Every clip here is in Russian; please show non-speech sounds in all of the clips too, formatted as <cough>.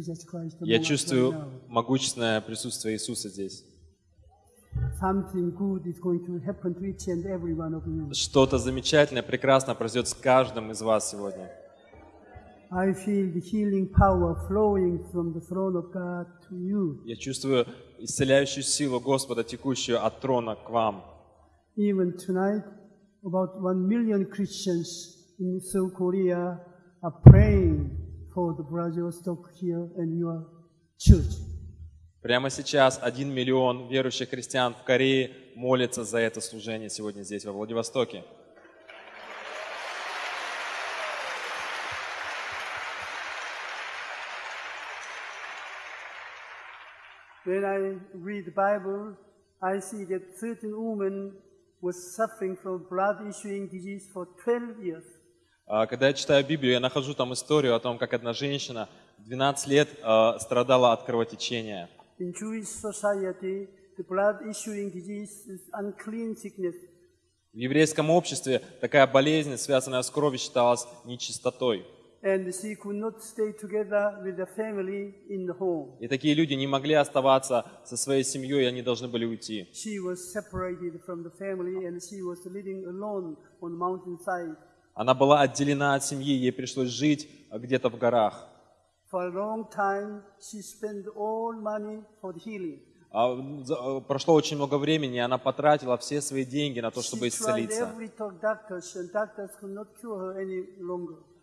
Jesus Christ Я чувствую могущественное присутствие Иисуса здесь. Что-то замечательное, прекрасное произойдет с каждым из вас сегодня. Я чувствую исцеляющую силу Господа, текущую от трона к вам. Even tonight, about one million Christians in South Korea are praying for the Vladivostok here and your church. Прямо сейчас один миллион верующих христиан в Корее молятся за это служение сегодня здесь, во Владивостоке. When I read the Bible, I see that certain woman was suffering from blood issuing disease for 12 years. Когда я читаю Библию, я нахожу там историю о том, как одна женщина 12 лет а, страдала от кровотечения. In Jewish society, the blood issuing disease is unclean sickness. В еврейском обществе такая болезнь, связанная с кровью, считалась нечистотой. И такие люди не могли оставаться со своей семьей, они должны были уйти. Она была отделена от семьи, ей пришлось жить где-то в горах. Прошло очень много времени, она потратила все свои деньги на то, чтобы исцелиться.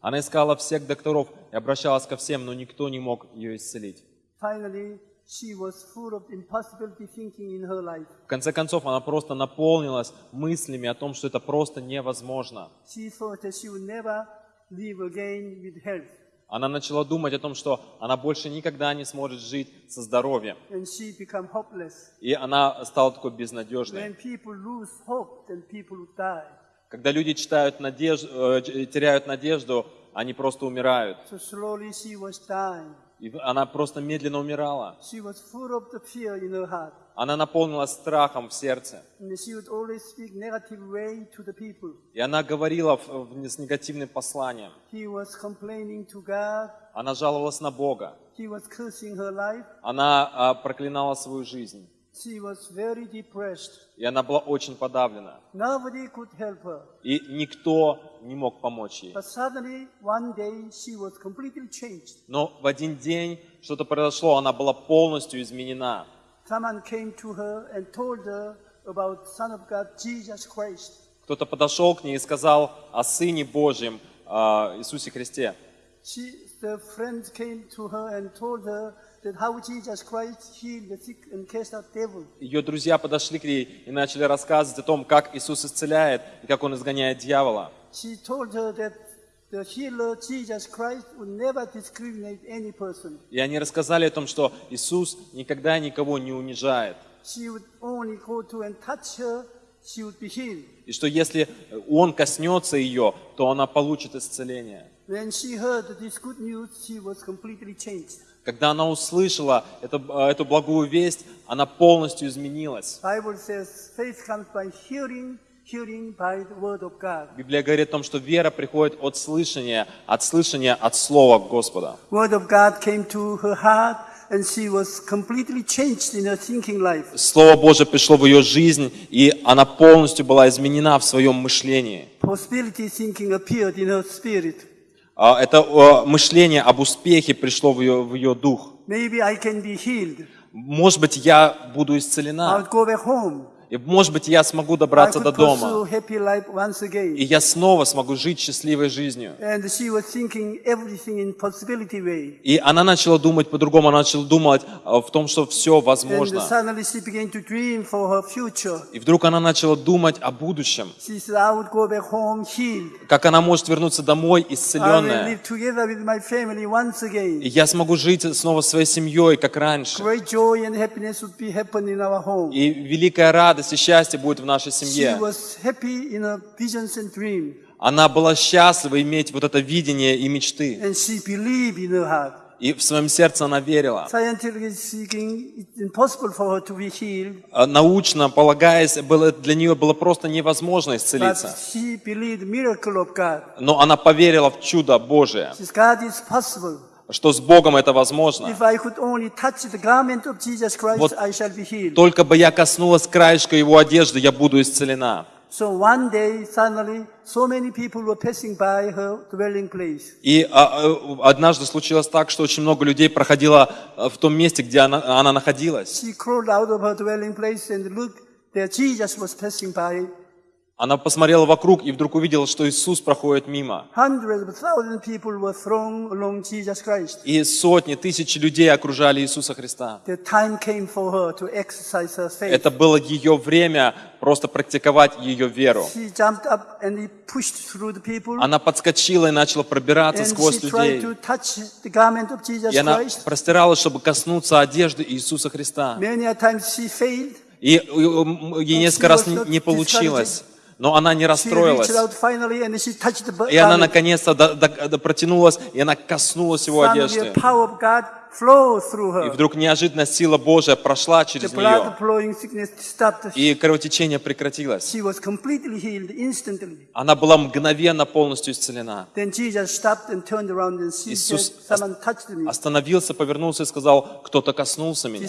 Она искала всех докторов и обращалась ко всем, но никто не мог ее исцелить. Finally, she was full of impossibility thinking in her life. В конце концов, она просто наполнилась мыслями о том, что это просто невозможно. She thought that she would never live again with health. Она начала думать о том, что она больше никогда не сможет жить со здоровьем. И она стала такой безнадежной. Hope, Когда люди читают надежду, э, теряют надежду, они просто умирают. И она просто медленно умирала. Она наполнилась страхом в сердце. И она говорила с негативным посланием. Она жаловалась на Бога. Она а, проклинала свою жизнь. She was very depressed. И она была очень подавлена. Nobody could help her. И никто не мог помочь ей. But suddenly, one day, she was completely changed. Но в один день что-то произошло, она была полностью изменена. Someone came to her and told her about Son of God, Jesus Christ. Кто-то подошел к ней и сказал о Сыне Божьем, а, Иисусе Христе. She, the friends came to her and told her Ее друзья подошли к ней и начали рассказывать о том, как Иисус исцеляет и как Он изгоняет дьявола. И они рассказали о том, что Иисус никогда никого не унижает. И что если Он коснется ее, то она получит исцеление. Когда она услышала это- э, эту благую весть, она полностью изменилась. Says hearing, hearing. Библия говорит о том, что вера приходит от слышания, от слышания от Слова Господа. Слово Божье пришло в ее жизнь, и она полностью была изменена в своем мышлении. А, Это мышление об успехе пришло в ее, в ее дух. Может быть, я буду исцелена. И, может быть, я смогу добраться до дома. И я снова смогу жить счастливой жизнью. И она начала думать по-другому, она начала думать э, в том, что все возможно. И вдруг она начала думать о будущем. Как она может вернуться домой исцеленная. И я смогу жить снова своей семьей, как раньше. И великая радость и счастье будет в нашей семье. Она была счастлива иметь вот это видение и мечты. И в своем сердце она верила. А Научно полагаясь, было, для нее было просто невозможно исцелиться. Но она поверила в чудо Божие, Что с Богом это возможно. Вот. Только бы я коснулась краешка его одежды, я буду исцелена. И а, а, однажды случилось так, что очень много людей проходило а, в том месте, где она, она находилась. She crawled out of her dwelling place and looked, there Jesus was passing by. Она посмотрела вокруг и вдруг увидела, что Иисус проходит мимо. И сотни, тысячи людей окружали Иисуса Христа. Это было ее время просто практиковать ее веру. Она подскочила и начала пробираться сквозь людей. И она простиралась, чтобы коснуться одежды Иисуса Христа. И ей несколько раз не не получилось. Но она не расстроилась. И она наконец-то протянулась, и она коснулась его одежды. И вдруг неожиданно сила Божия прошла через нее, и кровотечение прекратилось. Она была мгновенно полностью исцелена. Иисус. Остановился, повернулся и сказал, кто-то коснулся меня.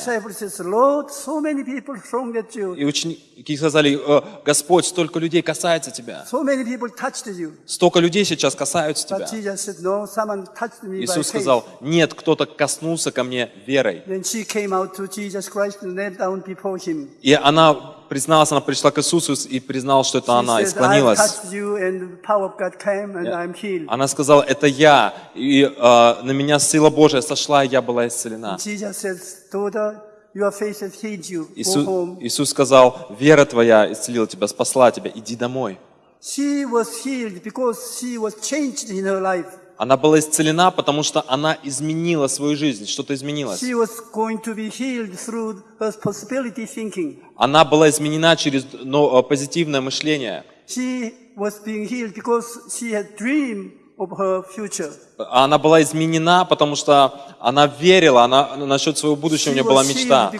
И ученики сказали, «Э, Господь, столько людей касается тебя. Столько людей сейчас касаются тебя. Иисус сказал, нет, кто-то коснулся ко мне верой. И она призналась, она пришла к Иисусу и призналась, что это она, и склонилась. Она сказала, это я, и э, на меня сила Божия сошла, и я была исцелена. Иисус. Иисус сказал, вера твоя исцелила тебя, спасла тебя, иди домой. She was healed because she was changed in her life. Она была исцелена, потому что она изменила свою жизнь, что-то изменилось. Thinking. Она была изменена через ну, э, позитивное мышление. Она была изменена, потому что она верила, она насчет своего будущего у She нее была мечта,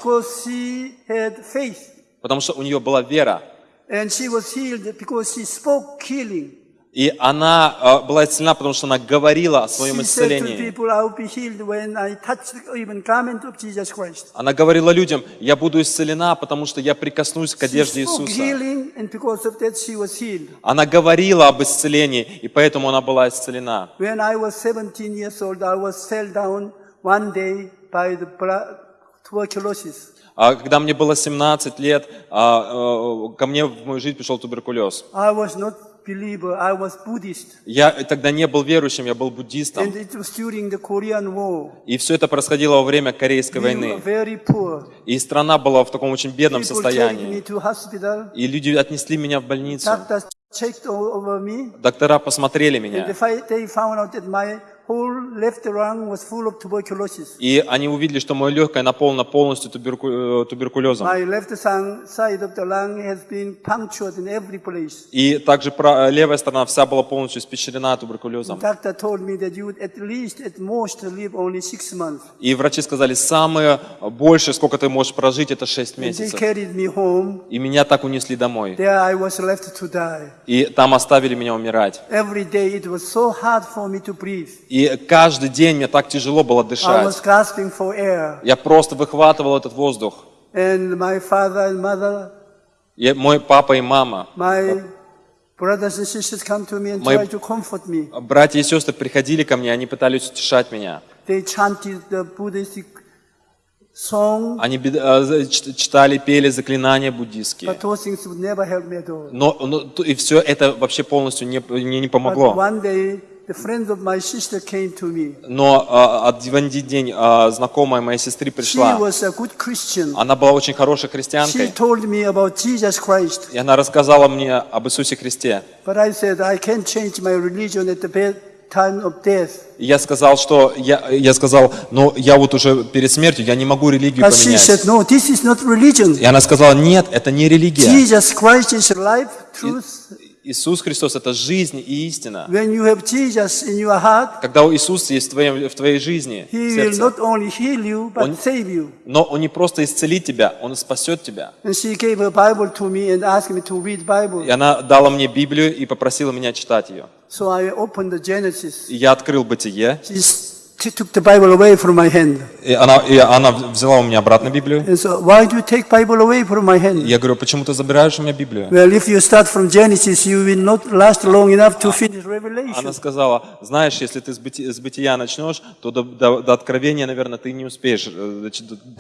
потому что у нее была вера. And she was healed because she spoke healing. И она э, была исцелена, потому что она говорила о своем исцелении. Она говорила людям, я буду исцелена, потому что я прикоснусь к одежде Иисуса. Она говорила об исцелении, и поэтому она была исцелена. When I was 17 years old, I was fell down one day by the bla- tuberculosis. А когда мне было 17 лет, а, э, ко мне в мою жизнь пришел туберкулез. I was not believer, I was Buddhist. Я тогда не был верующим, я был буддистом. And it was during the Korean War. И все это происходило во время Корейской We were войны. very poor. И страна была в таком очень бедном People take me состоянии. to hospital. И люди отнесли меня в больницу. Doctors checked o- over me. Доктора посмотрели меня. they fi- they found out that my И они увидели, что мое легкое наполнено полностью туберку- э, туберкулезом. И также пра- левая сторона вся была полностью испещрена туберкулезом. И врачи сказали, самое большее, сколько ты можешь прожить, это 6 And they месяцев. И меня так унесли домой. И там оставили меня умирать. Every И каждый день мне так тяжело было дышать. Я просто выхватывал этот воздух. И мой папа и мама, me. братья и сестры приходили ко мне, они пытались утешать меня. Они э, читали, пели заклинания all. Но, но и все это вообще полностью не, мне не помогло. Но а, в один день а, знакомая моей сестры пришла. Она была очень хорошей христианкой. И она рассказала мне об Иисусе Христе. Я сказал, что я, я сказал, но я вот уже перед смертью, я не могу религию поменять. И она сказала, нет, это не религия. Иисус Христос – это жизнь и истина. When you have Jesus in your heart, Когда у Иисуса есть в твоей, в твоей жизни, He will сердце, not only heal you, but Он- save you. но Он не просто исцелит тебя, Он спасет тебя. И она дала мне Библию и попросила меня читать ее. So I opened the Genesis. И я открыл Бытие, She took the Bible away from my hand. и она, и она взяла у меня обратно Библию. And so, why do you take Bible away from my hand? я говорю, почему ты забираешь у меня Библию? Well, if you start from Genesis, you will not last long enough to finish Она Revelation. сказала, знаешь, если ты с, быти- с бытия начнешь, то до, до- до откровения, наверное, ты не успеешь э,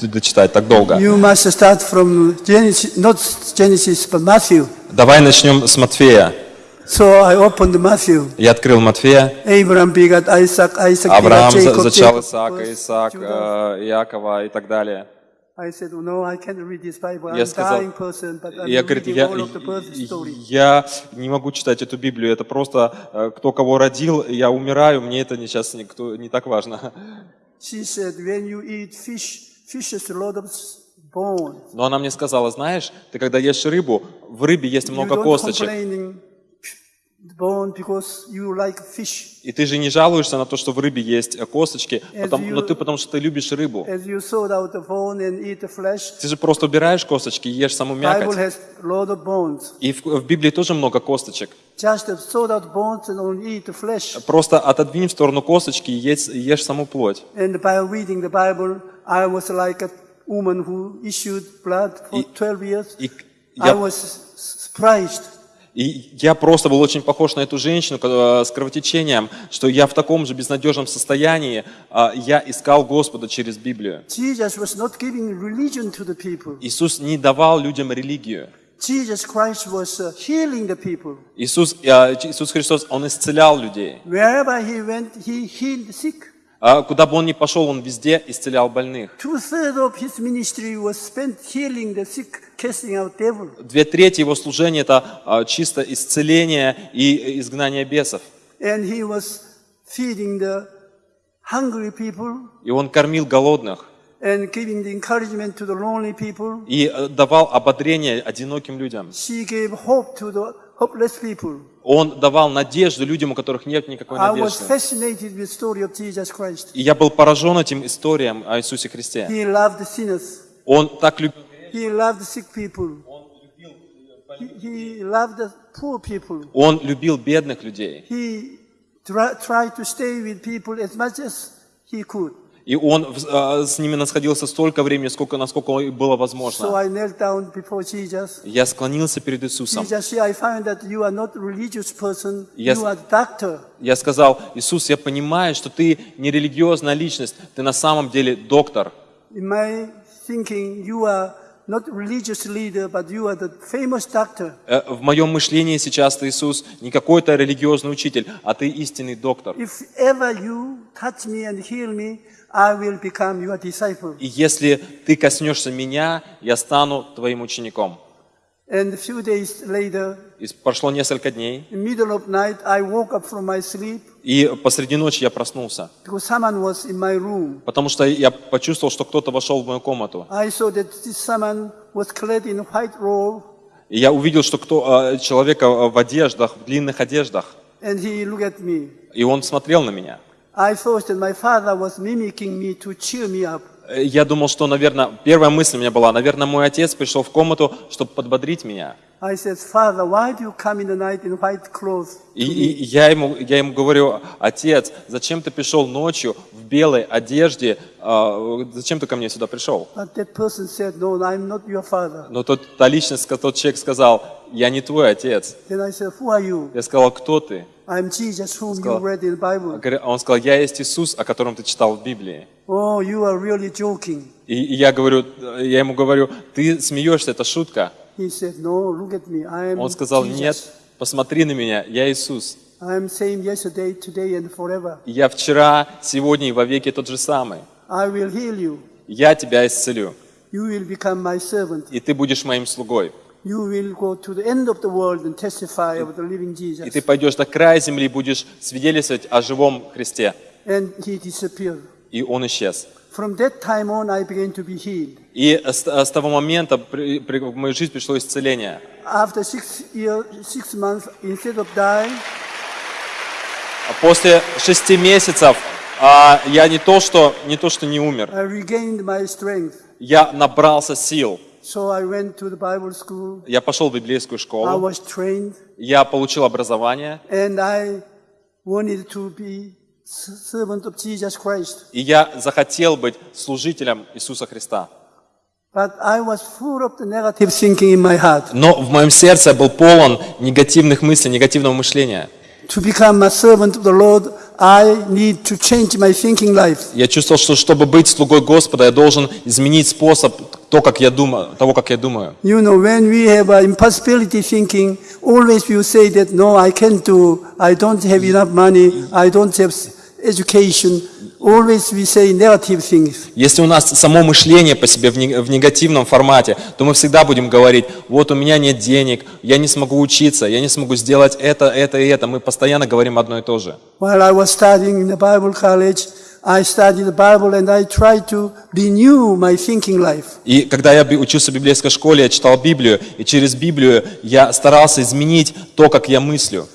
дочитать так долго. You must start from Genesis, not Genesis, but Matthew. Давай начнем с Матфея. So I opened Matthew. Я открыл Матфея. Abraham begot Isaac, Isaac Авраам Jacob, зачал Исаака, Исаак, э, Иакова и так далее. I said, no, I can't read this Bible. Я сказал, person, but I'm я, говорит, я, я не могу читать эту Библию, это просто э, кто кого родил, я умираю, мне это сейчас никто, не так важно. She said, when you eat fish, fish a lot of. Но она мне сказала, знаешь, ты когда ешь рыбу, в рыбе есть много косточек. complaining bone because you like fish. И ты же не жалуешься на то, что в рыбе есть э, косточки, As потом- you- но ты потому что ты любишь рыбу. As you sort out the bone and eat the flesh, Ты же просто убираешь косточки и ешь саму Bible мякоть. has a lot of bones. И в, в Библии тоже много косточек. Just sort out bones and only eat the flesh. Просто отодвинь в сторону косточки и ешь, ешь саму плоть. And by reading the Bible, I was like a woman who issued blood for И- 12 years. И я, was s- surprised. И я просто был очень похож на эту женщину э, с кровотечением, что я в таком же безнадежном состоянии, а, я искал Господа через Библию. Иисус не давал людям религию. Jesus Christ was uh, healing the people. Иисус, э, Иисус Христос, Он исцелял людей. Wherever he went, he healed the sick. А Куда бы Он ни пошел, Он везде исцелял больных. Две трети Его служения – это а, чисто исцеление и изгнание бесов. И Он кормил голодных и э, давал ободрение одиноким людям. Он давал надежду людям, у которых нет никакой надежды. И я был поражен этим историям о Иисусе Христе. Он так любил, он любил бедных людей. He tried to stay with people as much as he could. И он э, с ними находился столько времени, сколько, насколько было So возможно. Jesus. Я склонился перед Иисусом. Jesus. Я сказал, Иисус, я понимаю, что ты не религиозная личность, ты на самом деле доктор. Э, В моем мышлении сейчас ты, Иисус, не какой-то религиозный учитель, а ты истинный доктор. If ever you touch me and heal me, I will become your disciple. И если ты коснешься меня, я стану твоим учеником. And a few days later, И прошло несколько дней, и посреди ночи я проснулся, потому что я почувствовал, что кто-то вошел в мою комнату. И я увидел, что кто, э, человека в одеждах, в длинных одеждах, и он смотрел на меня. Э, Я думал, что, наверное, первая мысль у меня была, наверное, мой отец пришел в комнату, чтобы подбодрить меня. И, и я, ему, я ему говорю, отец, зачем ты пришел ночью в белой одежде, а, зачем ты ко мне сюда пришел? Но тот, та личность, тот человек сказал, я не твой отец. Я сказал, кто ты? I'm Jesus, whom you Сказал. read in the Bible. А Он сказал, я есть Иисус, о котором ты читал в Библии. Oh, you are really joking. И, и я говорю, я ему говорю, ты смеешься, это шутка. He said, No, look at me. I am Он сказал, Jesus. нет, посмотри на меня, я Иисус. I am same yesterday, today, and forever. Я вчера, сегодня и во веки тот же самый. I will heal you. Я тебя исцелю, You will become my servant. и ты будешь моим слугой. И ты пойдешь до края земли будешь свидетельствовать о живом Христе. И он исчез. И с, того момента в мою жизнь пришло исцеление. After six year, six months, instead of dying, А После шести месяцев а, я не то, что, не то, что не умер, я набрался сил. So I went to the Bible school. Я пошел в библейскую I школу, was trained, я получил образование, and I wanted to be servant of Jesus Christ. и я захотел быть служителем Иисуса Христа. But I was full of the negative thinking in my heart. Но в моем сердце был полон негативных мыслей, негативного мышления. To become a servant of the Lord, I need to change my thinking life. Я чувствовал, что чтобы быть слугой Господа, я должен изменить способ то, как я думаю, того, как я думаю. You know, when we have a impossibility thinking, always we say that, no, I can't do, I don't have enough money, I don't have education. Always we say negative things. Если у нас само мышление по себе в негативном формате, то мы всегда будем говорить, вот у меня нет денег, я не смогу учиться, я не смогу сделать это, это и это. Мы постоянно говорим одно и то же. While I was studying in the Bible college, I studied the Bible and I tried to renew my thinking life. И когда я учился в библейской школе, я читал Библию, и через Библию я старался изменить то, как я мыслю.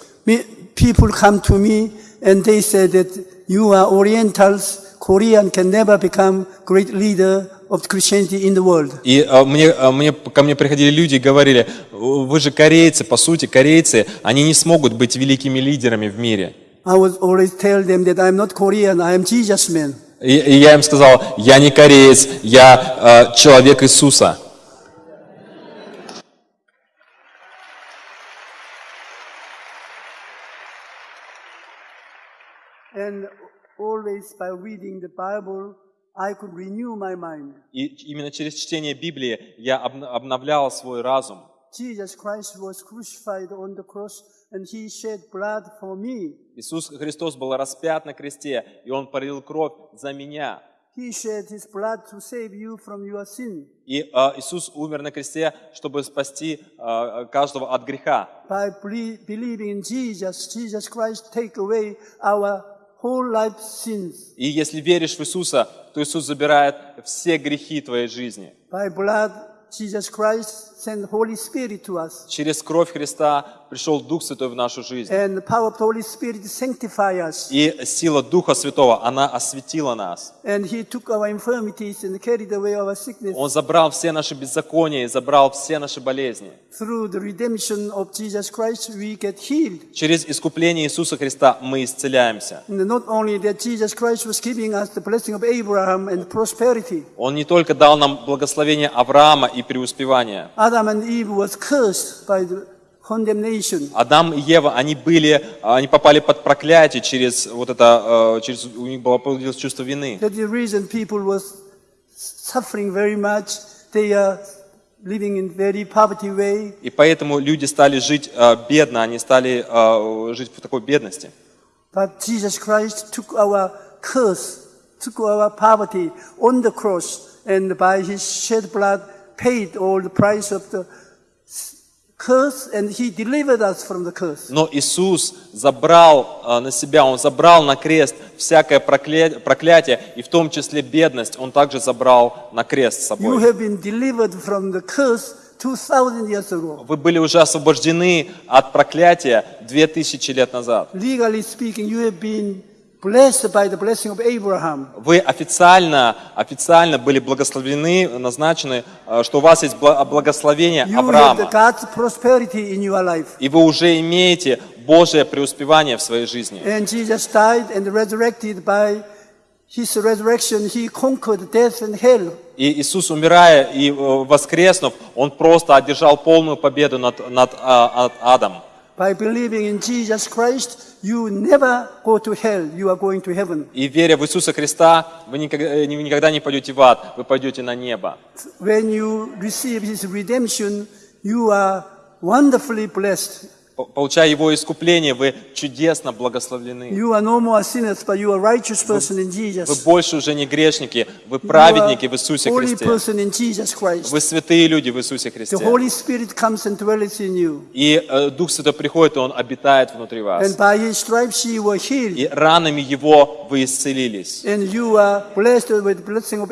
People come to me and they say that you are Orientals, Korean can never become great leader of Christianity in the world. И э, мне, э, мне, ко мне приходили люди и говорили, вы же корейцы, по сути, корейцы, они не смогут быть великими лидерами в мире. I would always tell them that I'm not Korean, I am Jesus man. И, и я им сказал, я не кореец, я э, человек Иисуса. And always by reading the Bible, I could renew my mind. И именно через чтение Библии я обн- обновлял свой разум. Jesus Christ was crucified on the cross and he shed blood for me. Иисус Христос был распят на кресте, и Он пролил кровь за меня. He shed his blood to save you from your sin. И э, Иисус умер на кресте, чтобы спасти э, каждого от греха. By believing in Jesus, Jesus Christ take away our whole life sins. И если веришь в Иисуса, то Иисус забирает все грехи твоей жизни. By blood, Jesus Christ sent Holy Spirit to us. Через кровь Христа пришел Дух Святой в нашу жизнь. And the power of the Holy Spirit sanctify us. И сила Духа Святого, она осветила нас. And he took our infirmities and carried away our sickness. Он забрал все наши беззакония и забрал все наши болезни. Through the redemption of Jesus Christ, we get healed. Через искупление Иисуса Христа мы исцеляемся. And not only that, Jesus Christ was giving us the blessing of Abraham and prosperity. Он не только дал нам благословение Авраама и преуспевание. Adam and Eve was cursed by the condemnation. Адам и Ева, они были, они попали под проклятие через вот это, э, через, у них было появилось чувство вины. И поэтому люди стали жить э, бедно, они стали э, жить в такой бедности. But Jesus Christ took our curse, took our poverty on the cross, and by his shed blood paid all the price of the Но Иисус забрал э, на себя, Он забрал на крест всякое прокля- проклятие, и в том числе бедность, Он также забрал на крест с You собой. have been delivered from the curse 2,000 years ago. Вы были уже освобождены от проклятия 2000 лет назад. Legally speaking, you have been Вы официально, официально были благословлены, назначены, э, что у вас есть бла- благословение Авраама. И вы уже имеете Божье преуспевание в своей жизни. И Иисус, умирая и э, воскреснув, Он просто одержал полную победу над, над, а, над адом. By believing in Jesus Christ, you never go to hell. You are going to heaven. И веря в Иисуса Христа, вы никогда, э, вы никогда не пойдете в ад, вы пойдете на небо. When you receive his redemption, you are wonderfully blessed. По- Получая Его искупление, вы чудесно благословлены. You are no more sinners, but you are a righteous person in Вы больше уже не грешники, вы праведники в Иисусе Христе. person in Jesus Christ. Вы святые люди в Иисусе The Христе. Holy Spirit comes and dwells in you. И э, Дух Святой приходит, и Он обитает внутри And вас. by His stripes you were healed. И ранами Его вы исцелились. And you are blessed with the blessing of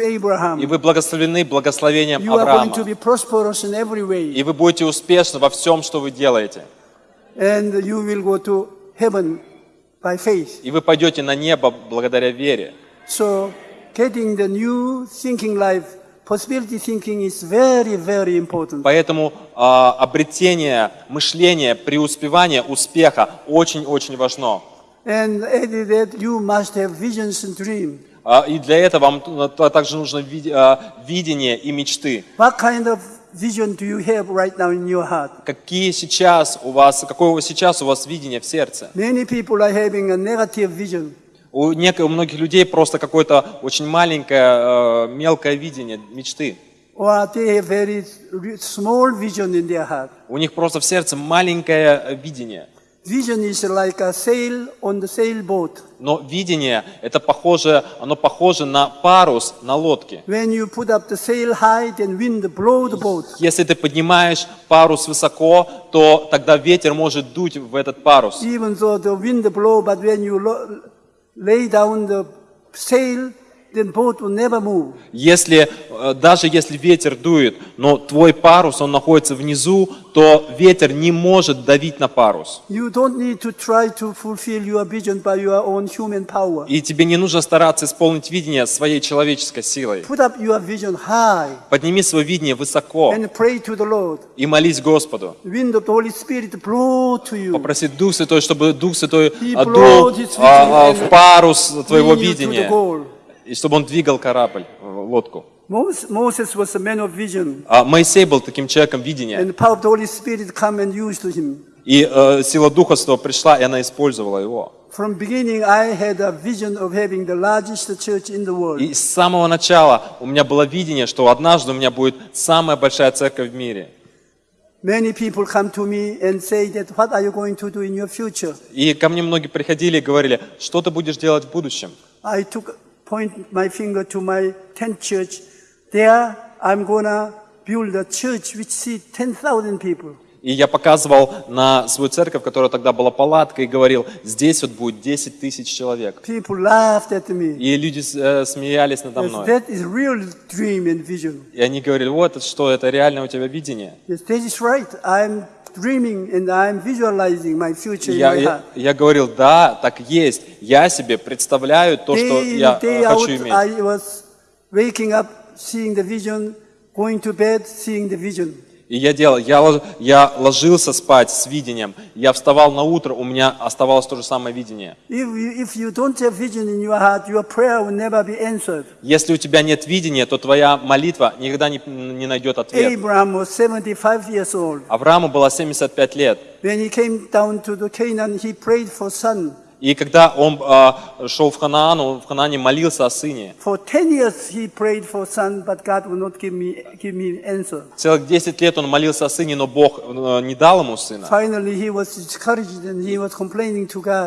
И вы благословлены благословением You are going to Авраама. be prosperous in every way. И вы будете успешны во всем, что вы делаете. And you will go to heaven by faith. И вы пойдете на небо благодаря вере. So getting the new thinking life, possibility thinking is very, very important. Поэтому а, обретение мышления, преуспевание успеха очень-очень важно. And added that you must have visions and dreams. А, И для этого вам также нужно а, видение и мечты. What kind of vision do you have right now in your heart? Какие сейчас у вас, какое сейчас у вас видение в сердце? Many people are having a negative vision. У, нек- у многих людей просто какое-то очень маленькое, э, мелкое видение, мечты. Or they have very small vision in their heart. У них просто в сердце маленькое видение. Vision is like a sail on the sailboat. Но видение, это похоже, оно похоже на парус на лодке. When you put up the sail high, then wind blow the boat. Если ты поднимаешь парус высоко, то тогда ветер может дуть в этот парус. Even though the wind blow, but when you lay down the sail, Если, э, даже если ветер дует, но твой парус, он находится внизу, то ветер не может давить на парус. И тебе не нужно стараться исполнить видение своей человеческой силой. Подними свое видение высоко и молись Господу. Попроси Дух Святой, чтобы Дух Святой brought дул а, а, в парус твоего видения. И чтобы он двигал корабль, э, лодку. Moses, Moses was a man of vision, А Моисей был таким человеком видения, and the power of the Holy Spirit come and used him. и э, сила Духа Святого пришла, и она использовала его. From beginning, I had a vision of having the largest church in the world. И с самого начала у меня было видение, что однажды у меня будет самая большая церковь в мире. Many people come to me and say that, what are you going to do in your future? И ко мне многие приходили и говорили, что ты будешь делать в будущем? I took, point my finger to my tent church. There, I'm gonna build a church which seats 10,000 people. И я показывал на свою церковь, которая тогда была палаткой, и говорил, здесь вот будет 10 тысяч человек. И люди э, смеялись надо Yes, мной. vision. И они говорили, вот что, это реально у тебя видение. Yes, right. I'm dreaming and I'm visualizing my future in Я, я, я говорил, да, так есть. Я себе представляю то, что Day я in, day э, out, хочу иметь. I was waking up, seeing the vision, going to bed, seeing the vision. И я делал, я, я ложился спать с видением, я вставал на утро, у меня оставалось то же самое видение. Если у тебя нет видения, то твоя молитва никогда не, не найдет ответ. Abraham was 75 years old. Аврааму было 75 лет. When he came down to the Canaan, he prayed for. И когда он э, шел в Ханаан, он в Ханаане молился о сыне. For 10 years he prayed for son, but God would not give me, give me answer. Целых 10 лет он молился о сыне, но Бог э, не дал ему сына.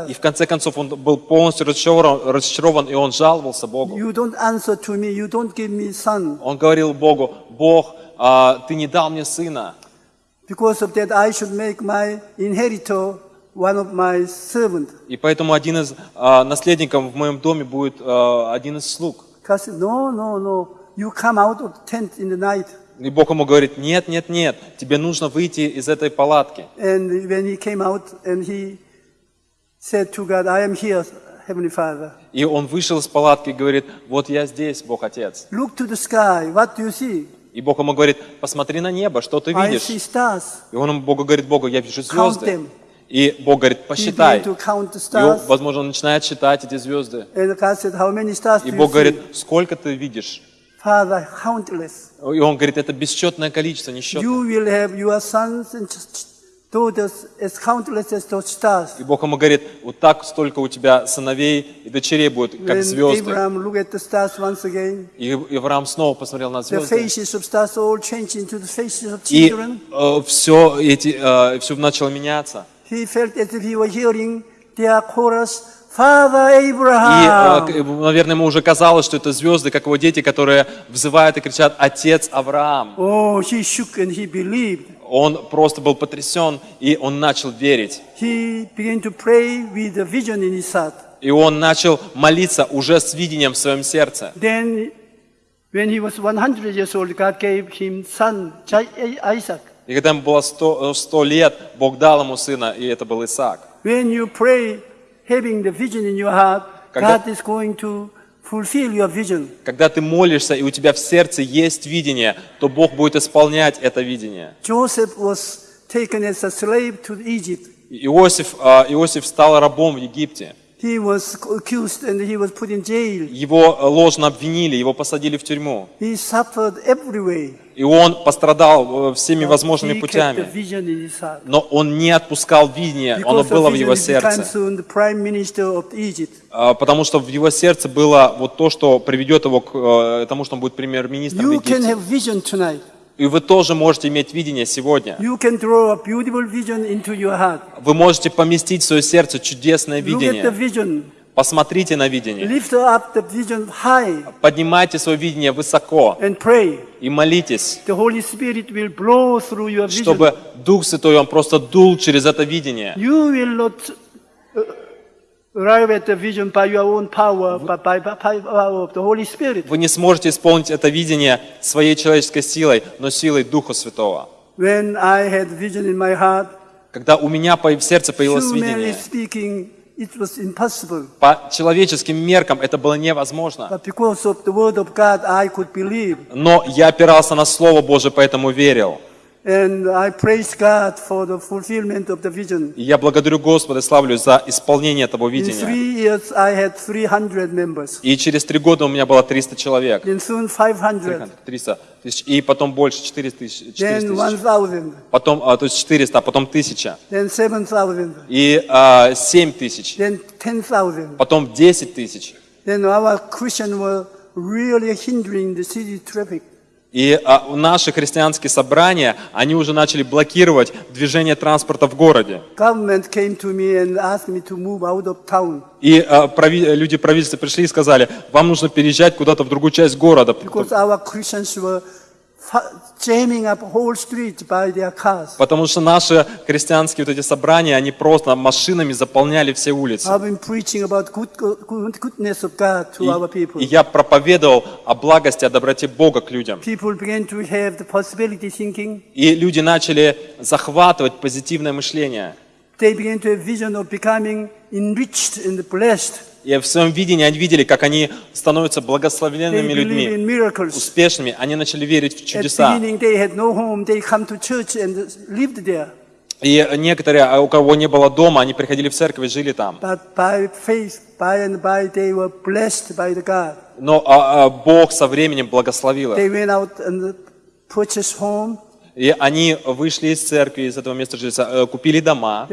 И в конце концов он был полностью разочарован, разочарован, и он жаловался Богу. Он говорил Богу, Бог, а, ты не дал мне сына. Because of that, I should make my inheritor one of my servants. И поэтому один из а, наследников в моем доме будет а, один из слуг. Said, no, no, no. You come out of the tent in the night. И Бог ему говорит, нет, нет, нет, тебе нужно выйти из этой палатки. And when he came out and he said to God, I am here, Heavenly Father. И он вышел из палатки и говорит, вот я здесь, Бог Отец. Look to the sky. What do you see? И Бог ему говорит, посмотри на небо, что ты видишь? И он ему, Богу говорит, Богу, я вижу звезды. И Бог говорит, посчитай. И, возможно, он начинает считать эти звезды. И Бог говорит, сколько ты видишь? И он говорит, это бесчетное количество, несчетное. И Бог ему говорит, вот так столько у тебя сыновей и дочерей будет, как звезды. И Авраам снова посмотрел на звезды. И children. все, эти, э, все начало меняться. He felt as if he was hearing their chorus, И, э, наверное, ему уже казалось, что это звезды, как его дети, которые взывают и кричат «Отец Авраам». Oh, he shook and he believed. Он просто был потрясен, и он начал верить. He began to pray with a vision in his heart. И он начал молиться уже с видением в своем сердце. Then, when he was 100 years old, God gave him son, Isaac. И когда ему было 100, 100 лет, Бог дал ему сына, и это был Исаак. When you pray, having the vision in your heart, Когда- God is going to fulfill your vision. Когда ты молишься, и у тебя в сердце есть видение, то Бог будет исполнять это видение. Joseph was taken as a slave to Egypt. Иосиф, а, Иосиф стал рабом в Египте. He was accused and he was put in jail. Его э, ложно обвинили, его посадили в тюрьму. He suffered every way. И он пострадал э, всеми возможными kept the путями. Но он не отпускал видение, оно было в его сердце. А, Потому что в его сердце было вот то, что приведет его к э, тому, что он будет премьер-министром tonight. И вы тоже можете иметь видение сегодня. Вы можете поместить в свое сердце чудесное видение. Посмотрите на видение. Поднимайте свое видение высоко и молитесь, чтобы Дух Святой, Он просто дул через это видение. Uh. Вы не сможете исполнить это видение своей человеческой силой, но силой Духа Святого. Когда у меня в сердце появилось видение, speaking, it was impossible. по человеческим меркам это было невозможно. But because of the word of God, I could believe. Но я опирался на Слово Божие, поэтому верил. And I praise God for the fulfillment of the vision. И я благодарю Господа и славлю за исполнение того In видения. three years, I had 300 members. И через три года у меня было 300 человек. Then soon 500. 300 тысяч. И потом больше, 400 тысяч. 400 Then тысяч. 1,000. Потом, а, то есть 400, а потом 1000. Then 7,000. И а, 7 тысяч. Then 10,000. Потом 10 тысяч. Then our Christians were really hindering the city traffic. И а, наши христианские собрания, они уже начали блокировать движение транспорта в городе. И а, люди правительства пришли и сказали, вам нужно переезжать куда-то в другую часть города, because our Christians were потому что наши христианские вот эти собрания, они просто машинами заполняли все улицы. И, и я проповедовал о благости, о доброте Бога к людям. И люди начали захватывать позитивное мышление. They began to have vision of becoming enriched and blessed. И в своем видении они видели, как они становятся believe людьми, успешными. Они начали верить в чудеса. И некоторые, а у кого не было дома, они приходили в церковь и жили там. Но а, а, Бог со временем благословил их. И они вышли из церкви, из этого места э, купили дома,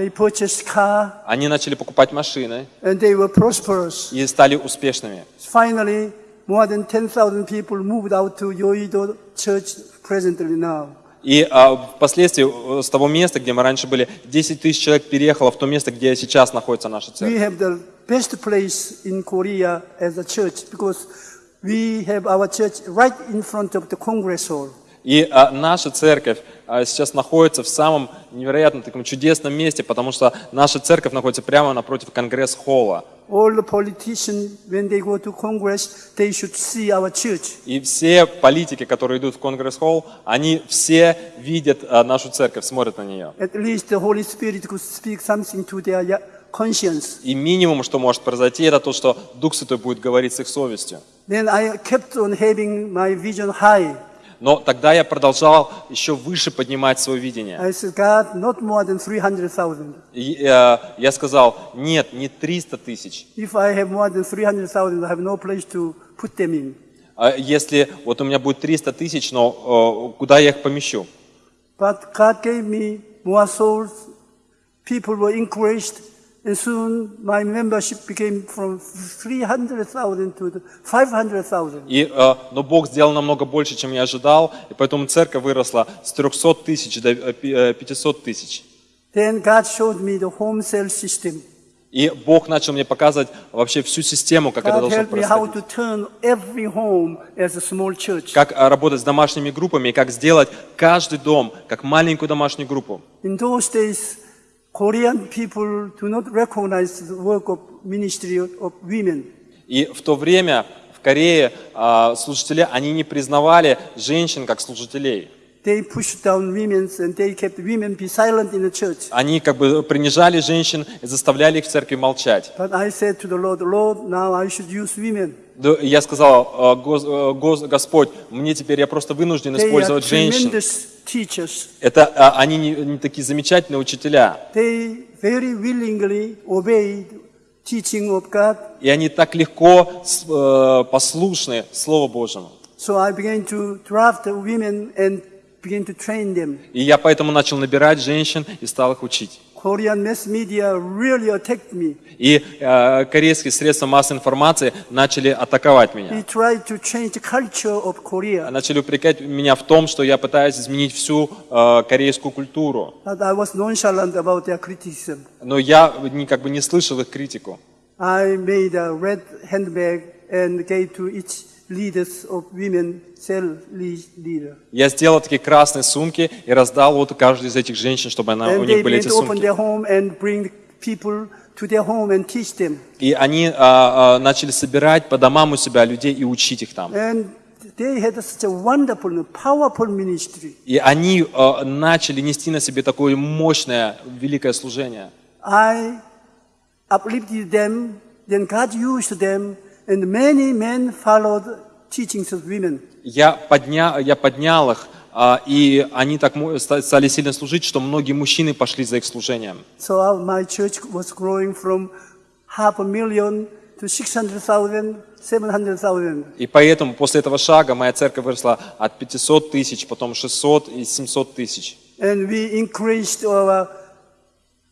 они начали покупать машины и стали успешными. Finally, more than 10,000 people moved out to Yoido Church presently now. И а, впоследствии э, с того места, где мы раньше были, 10 тысяч человек переехало в то место, где сейчас находится наша We церковь. have the best place in Korea as a church because we have our church right in front of the Congress Hall. И а, наша церковь а, сейчас находится в самом невероятно таком чудесном месте, потому что наша церковь находится прямо напротив конгресс-холла. И все политики, которые идут в конгресс-холл, они все видят а, нашу церковь, смотрят на нее. At least the Holy Spirit could speak something to their. И минимум, что может произойти, это то, что Дух Святой будет говорить с их совестью. Then I kept on having my vision high. Но тогда я продолжал еще выше поднимать свое видение. I said, God, not more than 300,000. И, э, я сказал, нет, не 300 тысяч. If I have more than 300,000, I have no place to put them in. А если вот у меня будет 300 тысяч, но э, куда я их помещу? But God gave me more souls. People were encouraged. And soon my membership became from 300,000 to the 500,000. И, э, но Бог сделал намного больше, чем я ожидал, и поэтому церковь выросла с 300 тысяч до э, пи- э, 500 тысяч. Then God showed me the home cell system. И Бог начал мне показывать вообще всю систему, как это God должно helped me how происходить. to turn every home as a small church. Как а, работать с домашними группами, и как сделать каждый дом как маленькую домашнюю группу. In those days, Korean people do not recognize the work of ministry of women. И в то время в Корее а, служители, они не признавали женщин как служителей. They pushed down women and they kept women be silent in the church. Они как бы принижали женщин и заставляли их в церкви молчать. But I said to the Lord, Lord, now I should use women. Я сказал, «А, э, Гос- Господь, мне теперь я просто вынужден использовать женщин. Это а, они не, не такие замечательные учителя. И они так легко э, послушны Слову Божьему. И я поэтому начал набирать женщин и стал их учить. Korean mass media really attacked me. И э, корейские средства массовой информации начали атаковать He меня. tried to change the culture of Korea. Начали упрекать меня в том, что я пытаюсь изменить всю э, корейскую культуру. But I was nonchalant about their criticism. Но я не, как бы не слышал их критику. I made a red handbag and gave to each Я сделал такие красные сумки и раздал вот каждой из этих женщин, чтобы она, у них были эти сумки. their home and bring people to their home and teach them. И они а, а, начали собирать по домам у себя людей и учить их там. And they had such a wonderful, powerful ministry. И они а, начали нести на себе такое мощное, великое служение. I uplifted them, then God used them, and many men followed teachings of women. Я, подня, я поднял их, а, и они так стали сильно служить, что многие мужчины пошли за их служением. So my church was growing from half a million to 600,000, 700,000. И поэтому после этого шага моя церковь выросла от 500 тысяч, потом 600 и 700 тысяч. And we increased our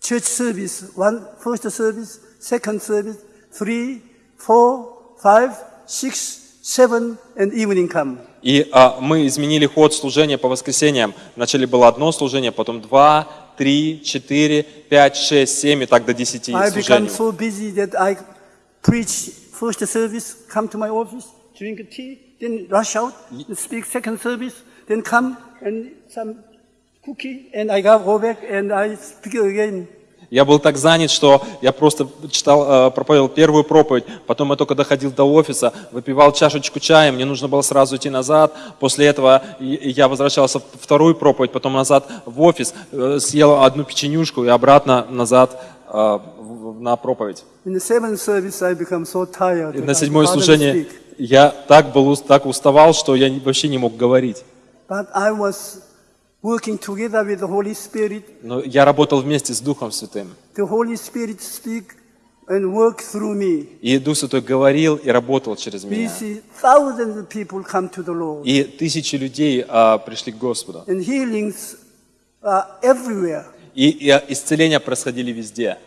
church service, one first service, second service, three, four, five, six, seven, and evening come. И а, мы изменили ход служения по воскресеньям. Вначале было одно служение, потом два, три, четыре, пять, шесть, семь и так до десяти служений. so busy that I preach first service, come to my office, drink tea, then rush out, speak second service, then come and some cookie, and I go back and I speak again. Я был так занят, что я просто читал, э, проповедовал первую проповедь, потом я только доходил до офиса, выпивал чашечку чая, мне нужно было сразу идти назад. После этого я возвращался в вторую проповедь, потом назад в офис, э, съел одну печенюшку и обратно назад э, на проповедь. И на седьмое служение я так был так уставал, что я вообще не мог говорить. But I was working together with the Holy Spirit. Но я работал вместе с Духом Святым. The Holy Spirit speak and work through me. И Дух Святой говорил и работал через We меня. see thousands of people come to the Lord. И тысячи людей а, пришли к Господу. And healings are everywhere. И, и исцеления происходили везде.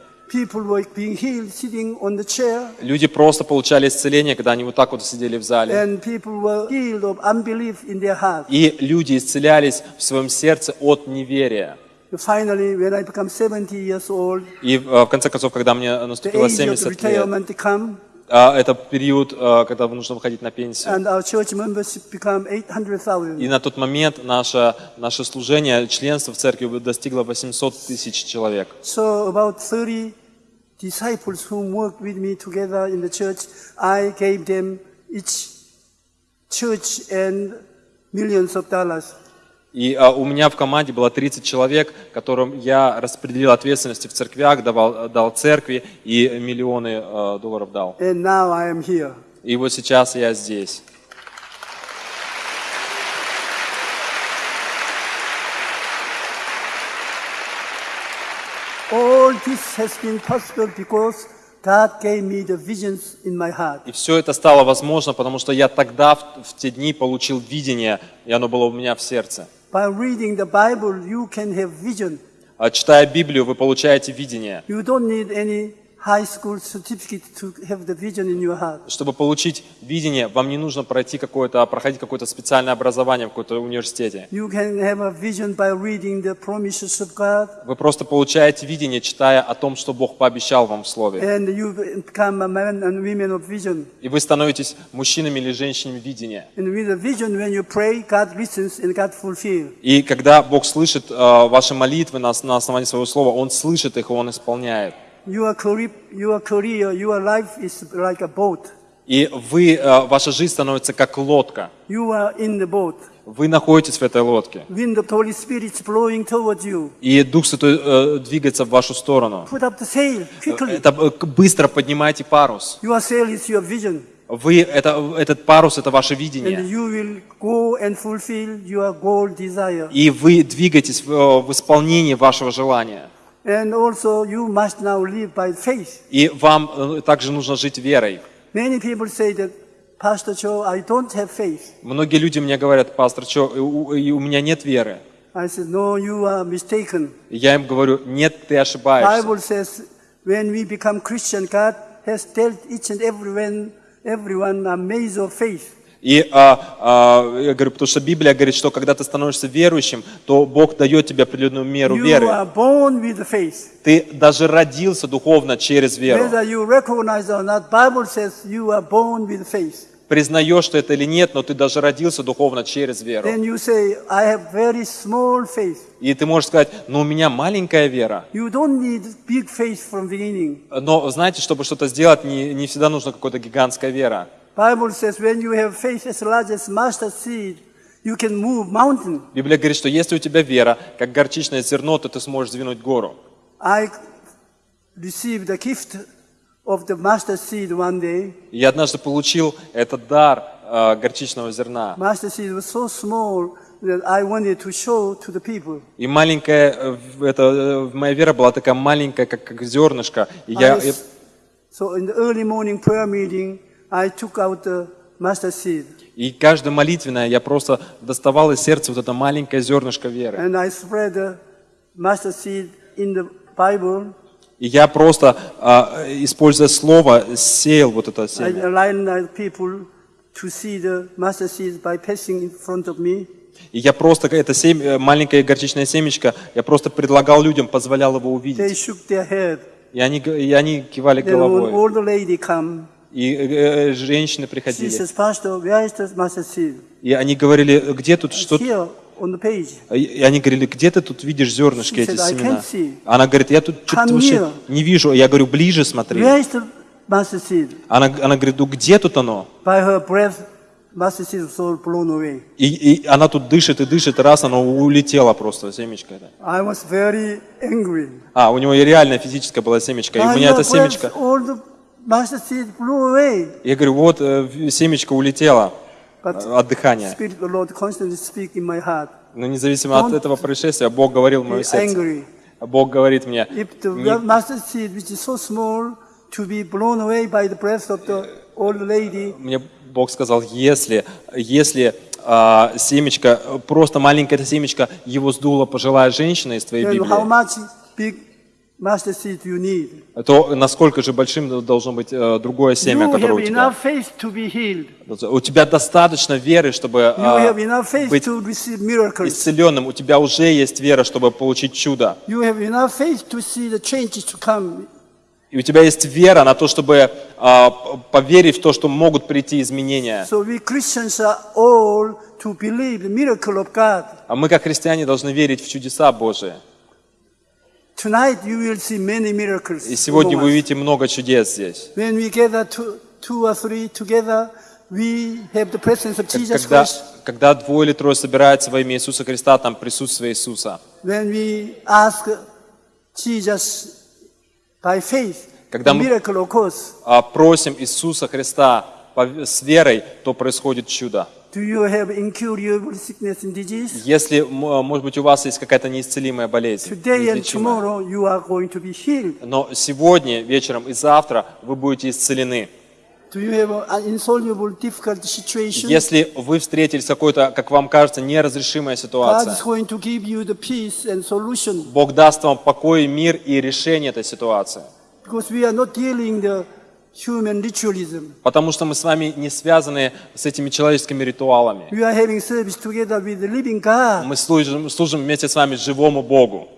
Люди просто получали исцеление, когда они вот так вот сидели в зале. И люди исцелялись в своем сердце от неверия. Finally, when I become 70 years old, И э, в конце концов, когда мне the наступило age of 70 лет, а, это период, э, когда нужно выходить на пенсию. and our church membership become 800,000. И на тот момент наше, наше служение, членство в церкви достигло 800 тысяч человек. So about 30 disciples who worked with me together in the church, I gave them each church and millions of dollars. И а, у меня в команде было 30 человек, которым я распределил ответственности в церквях, давал, дал церкви и миллионы э, долларов дал. And now I am here. И вот сейчас я здесь. All this has been possible because God gave me the visions in my heart. И все это стало возможно, потому что я тогда, в, в те дни, получил видение, и оно было у меня в сердце. By reading the Bible, you can have vision. А, Читая Библию, вы получаете видение. You don't need any Чтобы получить видение, вам не нужно пройти какое-то, проходить какое-то специальное образование в каком-то университете. Вы просто получаете видение, читая о том, что Бог пообещал вам в Слове. and you become a man and women of vision. И вы становитесь мужчинами или женщинами видения. And with a vision, when you pray, God listens and God fulfills. И когда Бог слышит э, ваши молитвы на основании своего слова, Он слышит их, и Он исполняет. Your career, your career, your life is like a boat. И вы, э, ваша жизнь становится как лодка. You are in the boat. Вы находитесь в этой лодке. Wind of Holy Spirit is blowing towards you. И Дух Святой э, двигается в вашу сторону. Put up the sail quickly. Это э, быстро поднимайте парус. Your sail is your vision. Вы, это, этот парус, это ваше And видение. you will go and fulfill your goal desire. И вы двигаетесь в, э, в исполнении вашего желания. And also you must now live by faith. И вам э, также нужно жить верой. Many people say that, Pastor Joe, I don't have faith. Многие люди мне говорят, пастор, что у, у меня нет веры. I said, no, you are mistaken. Я им говорю, нет, ты ошибаешься. Bible says when we become Christian, God has dealt each and everyone, everyone a maze of faith. И а, а, я говорю, потому что Библия говорит, что когда ты становишься верующим, то Бог дает тебе определенную меру You веры. are born with faith. Ты даже родился духовно через веру. Признаешь ты это или нет, но ты даже родился духовно через веру. Then you say, I have very small faith. И ты можешь сказать, ну у меня маленькая вера. You don't need big faith from beginning. Но знаете, чтобы что-то сделать, не, не всегда нужна какая-то гигантская вера. Bible says when you have faith as large as mustard seed, you can move mountain. Библия говорит, что если у тебя вера, как горчичное зерно, то ты сможешь сдвинуть гору. I received the gift of the mustard seed one day. И я однажды получил этот дар э, горчичного зерна. Mustard seed was so small that I wanted to show to the people. И маленькая, э, это, э, моя вера была такая маленькая, как, как зернышко. И я, I so in the early morning prayer meeting, I took out the mustard seed и каждая молитвенная я просто доставал из сердца вот это маленькое зернышко веры. and I spread the mustard seed in the Bible. И я просто, а, используя слово, сеял вот это семя. И я просто, это семя, э, маленькое горчичное семечко, я просто предлагал людям, позволял его They увидеть. shook their head. И они, и они кивали головой. И э, э, женщины приходили. И они говорили, где тут, что Here on the page. И они говорили, где ты тут видишь зернышки эти said, "I семена? can't see." Она говорит, я тут что-то вообще не вижу. Я говорю, ближе смотри. Она, она говорит, ну где тут оно? И, и она тут дышит и дышит, раз оно улетело просто, семечко это. А, у него реально физическое было семечко. И у меня your это я говорю, вот э, семечко улетело э, от дыхания. Но независимо от этого происшествия, Бог говорил в мое сердце. Бог говорит мне, мне Бог сказал, если, если а, семечко, просто маленькое это семечко, его сдула пожилая женщина из твоей Библии, то насколько же большим должно быть э, другое семя, you которое у тебя? У тебя достаточно веры, чтобы а, быть исцеленным. У тебя уже есть вера, чтобы получить чудо. И у тебя есть вера на то, чтобы а, поверить в то, что могут прийти изменения. So we Christians are all to believe the miracle of God. А мы, как христиане, должны верить в чудеса Божии. Tonight you will see many miracles. И сегодня вы увидите много чудес здесь. When we gather two, two or three together, we have the presence of Как- Jesus Когда, Christ. когда двое или трое собираются во имя Иисуса Христа, там присутствие Иисуса. When we ask Jesus by faith, Когда мы- miracle occurs. А просим Иисуса Христа с верой, то происходит чудо. Do you have incurable sickness and disease? Если, м, может быть, у вас есть какая-то неисцелимая болезнь, Today and неизлечимая, tomorrow you are going to be healed. но сегодня, вечером и завтра вы будете исцелены. Do you have an insoluble, difficult situation? Если вы встретились какой-то, как вам кажется, неразрешимая ситуация, the. Бог даст вам покой, мир и решение этой ситуации. Потому что мы с вами не связаны с этими человеческими ритуалами. We are having service together with the living God. Мы служим, служим вместе с вами живому Богу.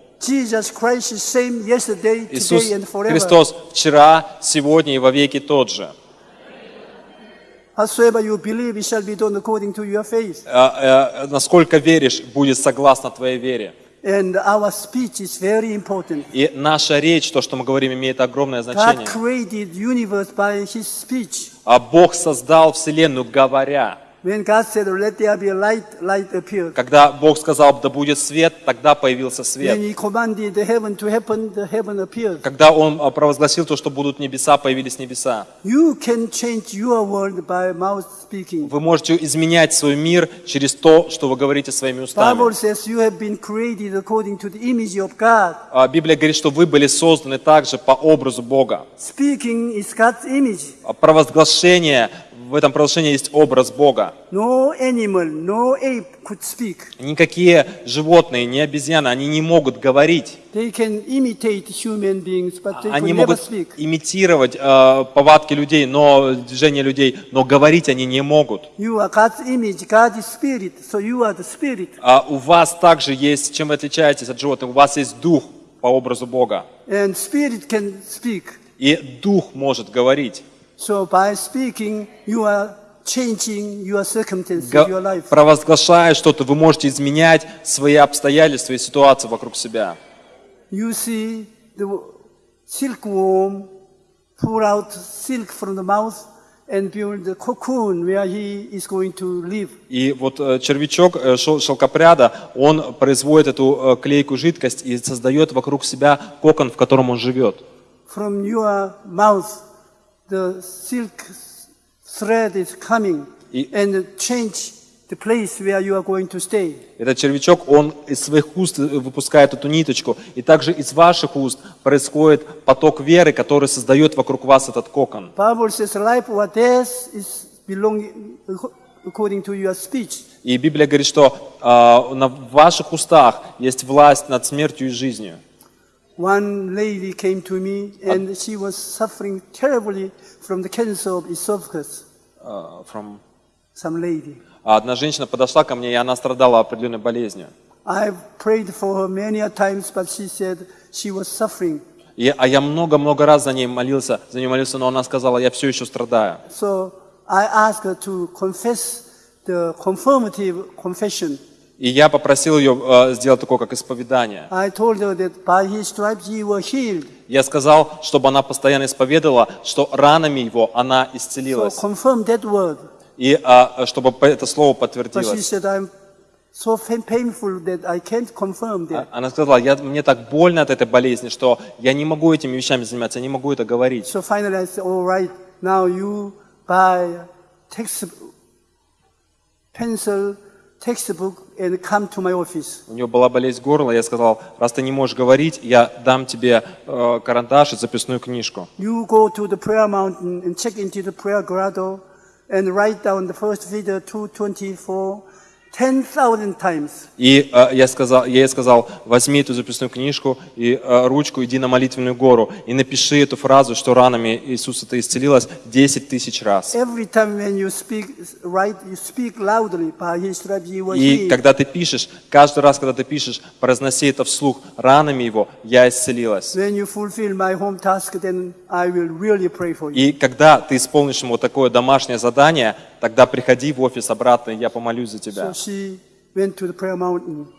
Иисус. Христос вчера, сегодня и во веки тот же. А, э, Насколько веришь, будет согласно твоей вере. And our speech is very important. И наша речь, то, что мы говорим, имеет огромное God значение. created universe by His speech. А Бог создал Вселенную, говоря. Когда Бог сказал, да будет свет, тогда появился свет. Когда Он а, провозгласил то, что будут небеса, появились небеса. Вы можете изменять свой мир через то, что вы говорите своими устами. А Библия говорит, что вы были созданы также по образу Бога. А Провозглашение, в этом провозглашении есть образ Бога. No animal, no ape could speak. Никакие животные, ни обезьяны, они не могут говорить. They can imitate human beings, but they Они could never могут speak. имитировать э, повадки людей, но движения людей, но говорить они не могут. You are God's image. God is spirit, so you are the spirit. А у вас также есть, чем вы отличаетесь от животных, у вас есть дух по образу Бога. And spirit can speak. И дух может говорить. So by speaking, you are changing your circumstances, your life. Провозглашая что-то, вы можете изменять свои обстоятельства и ситуации вокруг себя. You see the silkworm pull out silk from the mouth and build the cocoon where he is going to live. И вот э, червячок э, шел- шелкопряда, он производит эту э, клейкую жидкость и создает вокруг себя кокон, в котором он живет. From your mouth, the silk thread is coming И- and change the place where you are going to stay. Этот червячок, он из своих уст э, выпускает эту ниточку, и также из ваших уст происходит поток веры, который создает вокруг вас этот кокон. Bible says life or death is belonging according to your speech. И Библия говорит, что а, на ваших устах есть власть над смертью и жизнью. One lady came to me and she was suffering terribly from the cancer of esophagus. А, from- Some lady. А Одна женщина подошла ко мне, и она страдала определенной болезнью. I've prayed for her many a times, but she said she was suffering. И, а я много-много раз за ней молился, за ней молился, но она сказала, я все еще страдаю. So I asked her to confess the confirmative confession. И я попросил ее э, сделать такое, как исповедание. Я сказал, чтобы она постоянно исповедовала, что ранами его она So исцелилась. word. И а, чтобы это слово подтвердилось. said, I'm so pain- painful that I can't confirm that. Она сказала, я, мне так больно от этой болезни, что я не могу этими вещами заниматься, я не могу это говорить. So finally I said, all right, now you buy text, pencil, textbook and come to my office. У нее была болезнь горла, я сказал, раз ты не можешь говорить, я дам тебе э, карандаш и записную книжку. You go to the prayer mountain and check into the prayer grotto and write down the first Peter 2.24 10,000 times. И э, я, сказал, я ей сказал, возьми эту записную книжку и э, ручку, иди на молитвенную гору и напиши эту фразу, что ранами Иисуса ты исцелилась 10 тысяч раз. И когда ты пишешь, каждый раз, когда ты пишешь, произноси это вслух, ранами его я исцелилась. И когда ты исполнишь ему такое домашнее задание, тогда приходи в офис обратно, и я помолюсь за тебя.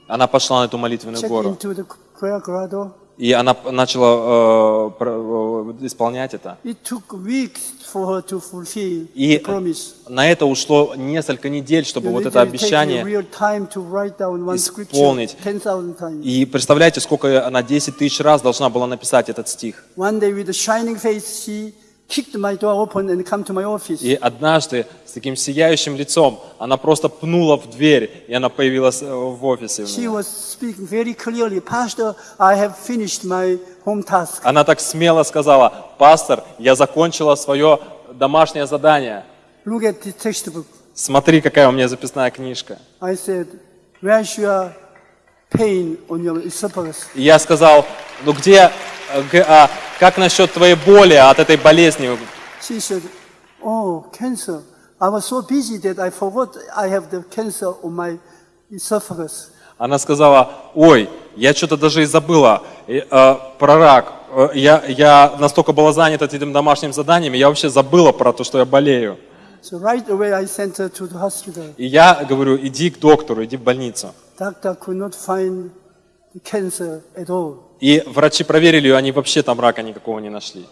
Она пошла на эту молитвенную гору. И она начала э, э, исполнять это. И на это ушло несколько недель, чтобы вот это обещание исполнить. 10,000 times. И представляете, сколько она 10 тысяч раз должна была написать этот стих. И однажды с таким сияющим лицом она просто пнула в дверь, и она появилась э, в офисе. clearly. Она так смело сказала, пастор, я закончила свое домашнее задание. Смотри, какая у меня записная книжка. Said, я сказал, ну где а как насчет твоей боли от этой болезни? She said, Oh, cancer. I was so busy that I forgot I have the cancer on my esophagus. Она сказала, ой, я что-то даже и забыла э, э, про рак. Э, Я, я настолько была занята этим домашним заданием, я вообще забыла про то, что я болею. So right away I sent her to the hospital. И я говорю, иди к доктору, иди в больницу. Doctor could not find cancer at all. И врачи проверили ее, они вообще там рака никакого не нашли.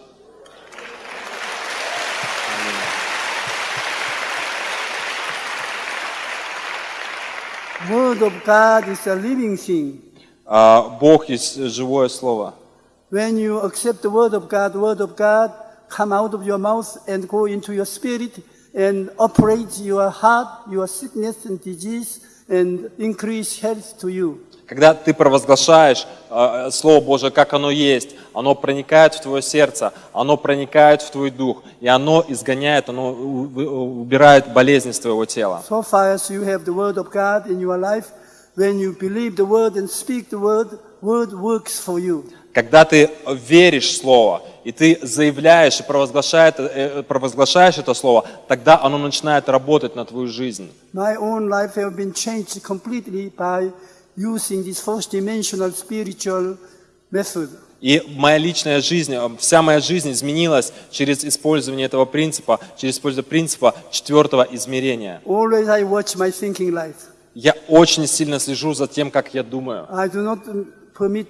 Word of God is a living thing. А, Бог есть живое слово. When you accept the word of God, word of God come out of your mouth and go into your spirit and operate your heart, your sickness and disease and increase health to you. Когда ты провозглашаешь э, Слово Божие, как оно есть, оно проникает в твое сердце, оно проникает в твой дух, и оно изгоняет, оно убирает болезни с твоего тела. So far as you have the word of God in your life, when you believe the word and speak the word, word works for you. Когда ты веришь в Слово, и ты заявляешь и провозглашаешь, э, провозглашаешь это Слово, тогда оно начинает работать на твою жизнь. My own life have been changed completely by using this first dimensional spiritual method. И моя личная жизнь, э, вся моя жизнь изменилась через использование этого принципа, через использование принципа четвертого измерения. Always I watch my thinking life. Я очень сильно слежу за тем, как я думаю. I do not permit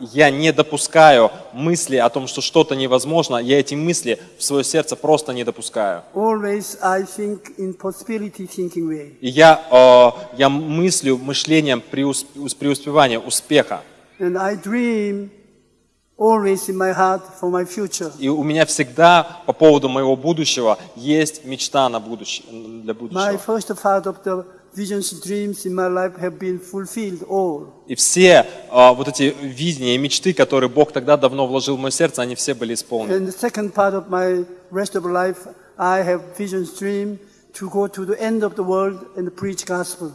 Я не допускаю мысли о том, что что-то невозможно. Я эти мысли в свое сердце просто не допускаю. Always I think in possibility thinking way. И я, э, я мыслю мышлением преус- ус- преуспевания, успеха. And I dream always in my heart for my future. И у меня всегда по поводу моего будущего есть мечта на будущее, для My будущего. First part of the visions and dreams in my life have been fulfilled all. И все э, вот эти видения и мечты, которые Бог тогда давно вложил в мое сердце, они все были исполнены.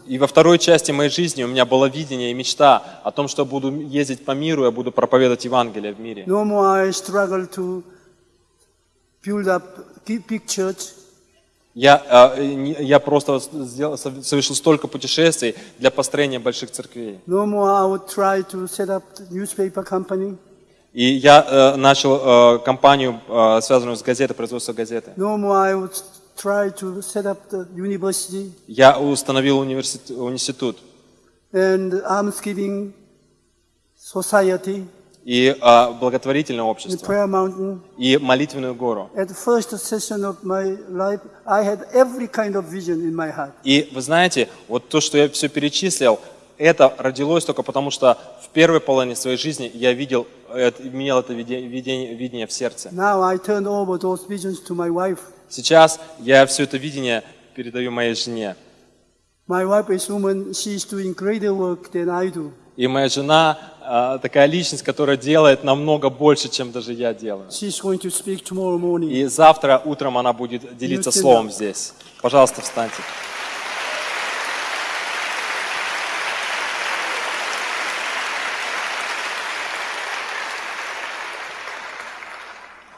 И во второй части моей жизни у меня было видение и мечта о том, что я буду ездить по миру, я буду проповедовать Евангелие в мире. No more I struggle to build up big church. Я, э, не- я просто сделал- совершил столько путешествий для построения больших церквей. No more I would try to set up newspaper company. И я э, начал э, компанию, э, связанную с газетой, производство газеты. No more I would try to set up the university Я установил университет, институт and almsgiving society и э, благотворительное общество, и молитвенную гору. И вы знаете, вот то, что я все перечислил, это родилось только потому, что в первой половине своей жизни я видел, имел это видение, видение, в сердце. Сейчас я все это видение передаю моей жене. My wife is woman, she is doing greater work than I do. И моя жена а, такая личность, которая делает намного больше, чем даже я делаю. И завтра утром она будет делиться словом здесь. Пожалуйста, встаньте.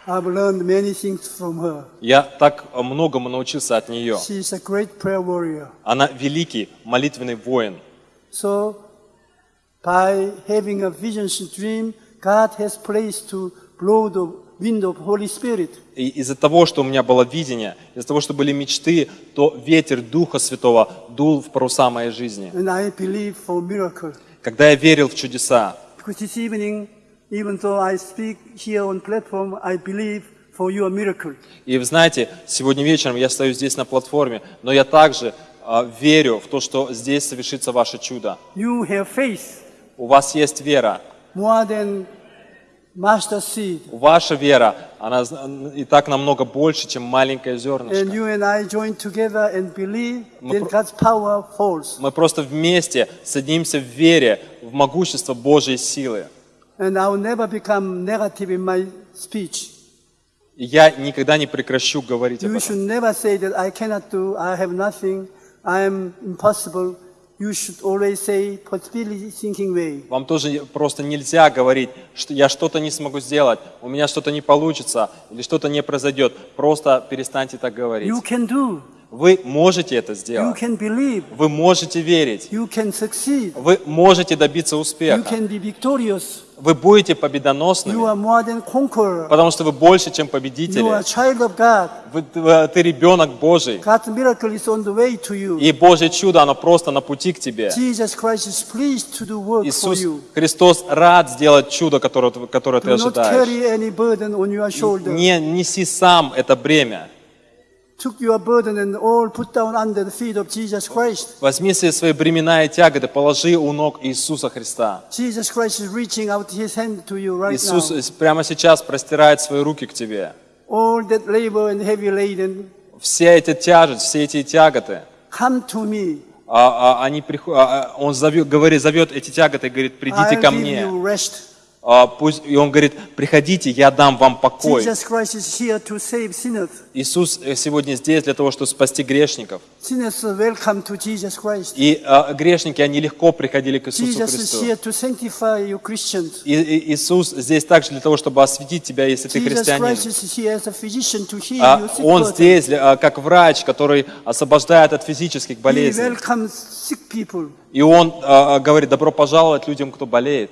I've learned many things from her. Я так многому научился от нее. She is a great prayer warrior. Она великий молитвенный воин. So, by having a visions and dream, God has placed to blow the wind of Holy Spirit. И из-за того, что у меня было видение, из-за того, что были мечты, то ветер Духа Святого дул в паруса моей жизни. And I believe for miracle. Когда я верил в чудеса, Because this evening, even though I speak here on platform, I believe for your miracle. и вы знаете, сегодня вечером я стою здесь на платформе, но я также а, верю в то, что здесь совершится ваше чудо. You have faith У вас есть вера. more than mustard seed. Ваша вера, она и так намного больше, чем маленькое And зернышко. you and I join together and believe Мы that про- God's power falls. Мы просто вместе садимся в вере, в могущество Божьей силы. And I will never become negative in my speech. И я никогда не прекращу говорить об этом. should never say that I cannot do, I have nothing, I am impossible. You should always say possibility thinking way. Вам тоже просто нельзя говорить, что я что-то не смогу сделать, у меня что-то не получится или что-то не произойдет. Просто перестаньте так говорить. You can do. Вы можете это You сделать. can believe. Вы можете верить. You can succeed. Вы можете добиться You успеха. can be victorious. Вы будете победоносными, потому что вы больше, чем победители. Вы, ты ребенок Божий. И Божье чудо, оно просто на пути к тебе. Иисус. Христос рад сделать чудо, которое, которое ты ожидаешь. Не неси сам это бремя. Возьми все свои бремена и тяготы, положи у ног Иисуса Христа. Jesus Christ is reaching out his hand to you right Иисус прямо сейчас простирает свои руки к тебе. All that labor and heavy laden, Все эти тяжесть, все эти тяготы, come to me. а, а, они а, он зовет, говорит, зовет эти тяготы и говорит, придите ко мне. А, пусть, и он говорит, приходите, я дам вам покой. Иисус э, сегодня здесь для того, чтобы спасти грешников. И а, грешники, они легко приходили к Иисусу Христу. И, и Иисус здесь также для того, чтобы осветить тебя, если ты христианин. А Он здесь а, как врач, который освобождает от физических болезней. И Он а, говорит, добро пожаловать людям, кто болеет.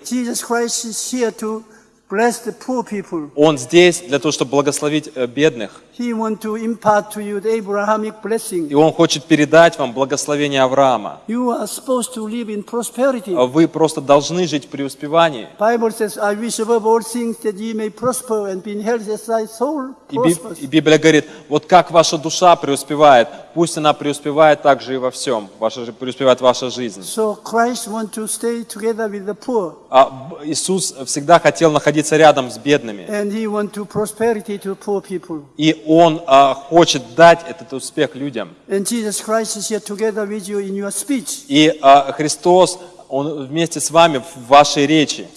Он здесь для того, чтобы благословить э, бедных. He wants to impart to you the Abrahamic blessing. И Он хочет передать вам благословение Авраама. You are supposed to live in prosperity. А Вы просто должны жить в преуспевании. Bible says, I wish above all things that ye may prosper and be in health as thy soul И, Би- prospers. и Библия говорит, вот как ваша душа преуспевает, пусть она преуспевает также и во всем. Ваша, преуспевает ваша жизнь. So Christ wants to stay together with the poor. А Иисус всегда хотел находиться рядом с бедными. And he wants to prosperity to poor people. И Он а, хочет дать этот успех людям. И а, Христос, Он вместе с вами в вашей речи.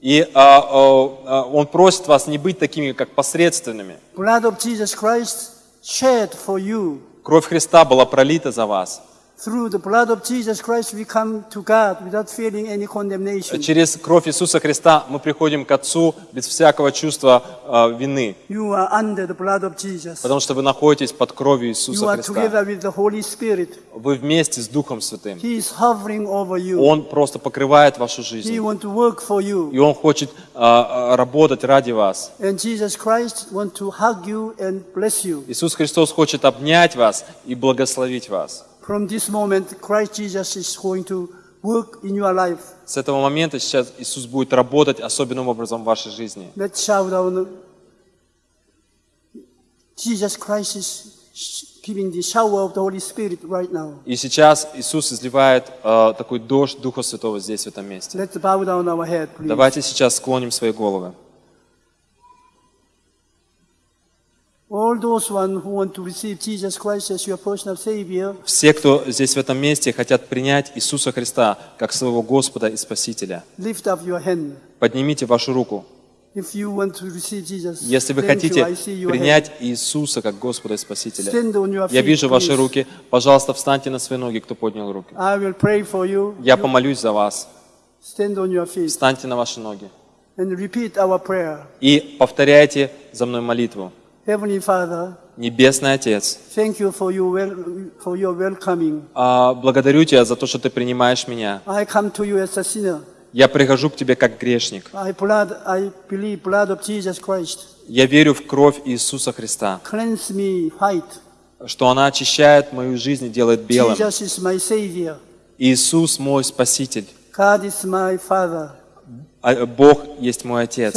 И а, а, Он просит вас не быть такими, как посредственными. Кровь Христа была пролита за вас. Through the blood of Jesus Christ, we come to God without feeling any condemnation. Через кровь Иисуса Христа мы приходим к Отцу без всякого чувства а, вины, You are under the blood of Jesus. потому что вы находитесь под кровью You Иисуса are Христа. together with the Holy Spirit. Вы вместе с Духом Святым. He is hovering over you. Он просто покрывает вашу He жизнь. wants to work for И. Он хочет а, работать ради вас. And Jesus Christ wants to hug you and bless you. Иисус Христос хочет обнять вас и благословить вас. From this moment, Christ Jesus is going to work in your life. С этого момента сейчас Иисус будет работать особенным образом в вашей жизни. Let's shout out. Jesus Christ is giving the shower of the Holy Spirit right now. И сейчас Иисус изливает а, такой дождь Духа Святого здесь, в этом месте. Let's bow down our head, please. Давайте сейчас склоним свои головы. All those one who want to receive Jesus Christ as your personal Savior, Все, кто здесь в этом месте хотят принять Иисуса Христа как своего Господа и Спасителя, поднимите вашу руку. Если вы хотите принять Иисуса как Господа и Спасителя, я вижу ваши руки. Пожалуйста, встаньте на свои ноги, кто поднял руки. Я помолюсь за вас. Встаньте на ваши ноги. И повторяйте за мной молитву. Heavenly Father, Небесный Отец, thank you for your, wel- for your welcoming. а, благодарю Тебя за то, что Ты принимаешь меня. I come to you as a sinner. Я прихожу к Тебе как грешник. I, blood, I believe blood of Jesus Christ. Я верю в кровь Иисуса Христа, Cleanse me white. что она очищает мою жизнь и делает белым. Jesus is my Savior. Иисус мой Спаситель. God is my Father. А Бог есть мой Отец.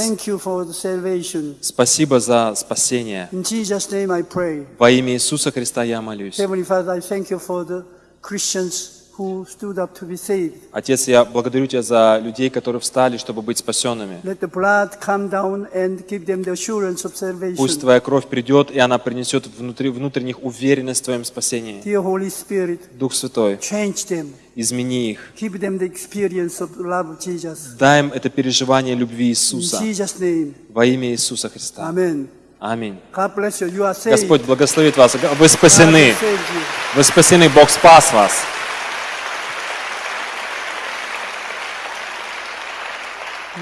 Спасибо за спасение. Во имя Иисуса Христа я молюсь. Who stood up to be saved. Отец, я благодарю Тебя за людей, которые встали, чтобы быть спасенными. Let the blood come down and give them the assurance of Пусть. Твоя кровь придет, и она принесет внутри, внутренних уверенность в Твоем спасении. Dear Holy Spirit, Дух Святой, change them. измени их. Give them the experience of love of Jesus. Дай им это переживание любви In Иисуса. Jesus' name, Во имя Иисуса Христа. Аминь. Saved. Господь благословит вас. Вы спасены. Вы спасены. Бог спас вас.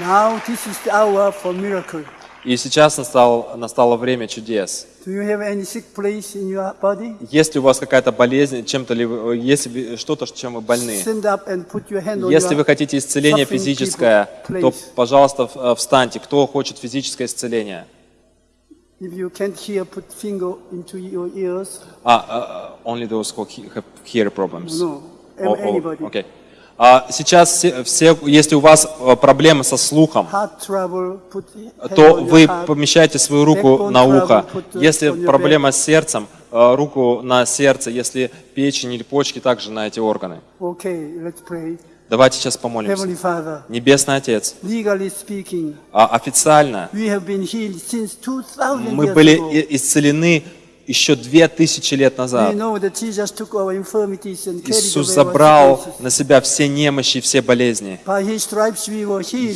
Now this is the hour for miracle. И сейчас настало, настало время чудес. Do you have any sick place in your body? Если у вас какая-то болезнь, чем-то ли если что-то, чем вы больны, если вы хотите исцеление физическое, people, то, пожалуйста, э, встаньте. Кто хочет физическое исцеление? If you can't hear, put finger into your ears. А, uh, only those who have hear problems. No, О- о, anybody. А, сейчас все, все- если у вас э, проблемы со слухом, то вы помещаете свою руку на ухо. the- Если проблема с сердцем, э, руку на сердце. Если печень или почки, также на эти органы. Давайте сейчас помолимся. Небесный Отец, а официально we have been healed since 2000 мы были исцелены еще две тысячи лет назад. Иисус забрал на себя все немощи и все болезни.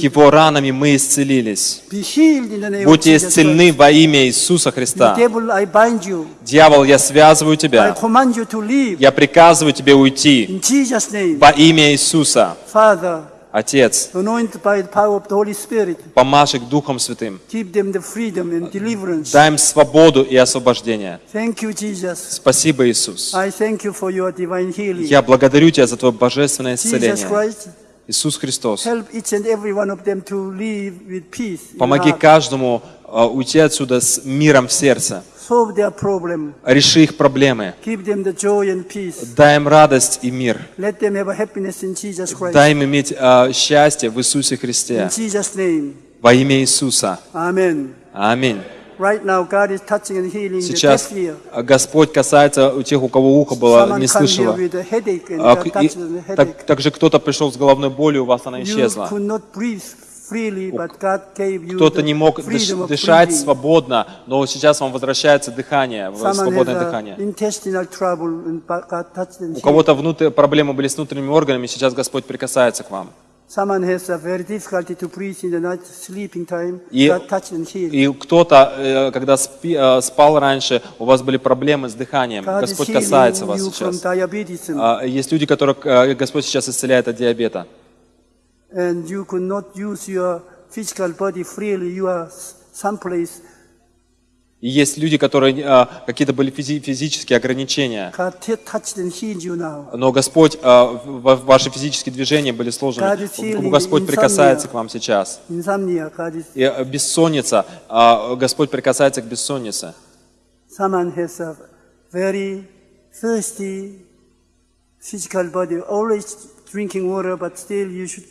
Его ранами мы исцелились. Будьте исцелены во имя Иисуса Христа. Дьявол, я связываю тебя. Я приказываю тебе уйти во имя Иисуса. Отец, помажь их Духом Святым. Дай им свободу и освобождение. Спасибо, Иисус. Я благодарю Тебя за Твое божественное исцеление. Иисус Христос, помоги каждому а, уйти отсюда с миром в сердце. Реши их проблемы. Дай им радость и мир. Дай им иметь а, счастье в Иисусе Христе. Во имя Иисуса. Аминь. Сейчас а, Господь касается у тех, у кого ухо было, не слышало. А, и- так- также кто-то пришел с головной болью, у вас она исчезла. Кто-то не мог дышать свободно, но сейчас вам возвращается дыхание, свободное дыхание. У кого-то внутри, проблемы были с внутренними органами, сейчас Господь прикасается к вам. И-. И кто-то, э, когда спи- э, спал раньше, у вас были проблемы с дыханием, Господь касается вас сейчас. А, Есть люди, которых э, Господь сейчас исцеляет от диабета. And you could not use your physical body freely. You are someplace. И есть люди, которые э, какие-то были физи- физические ограничения. Но Господь, э, ваши физические движения были сложены. Господь прикасается к вам сейчас. И э, бессонница, э, Господь прикасается к бессоннице. Physical body, always drinking water, but still you should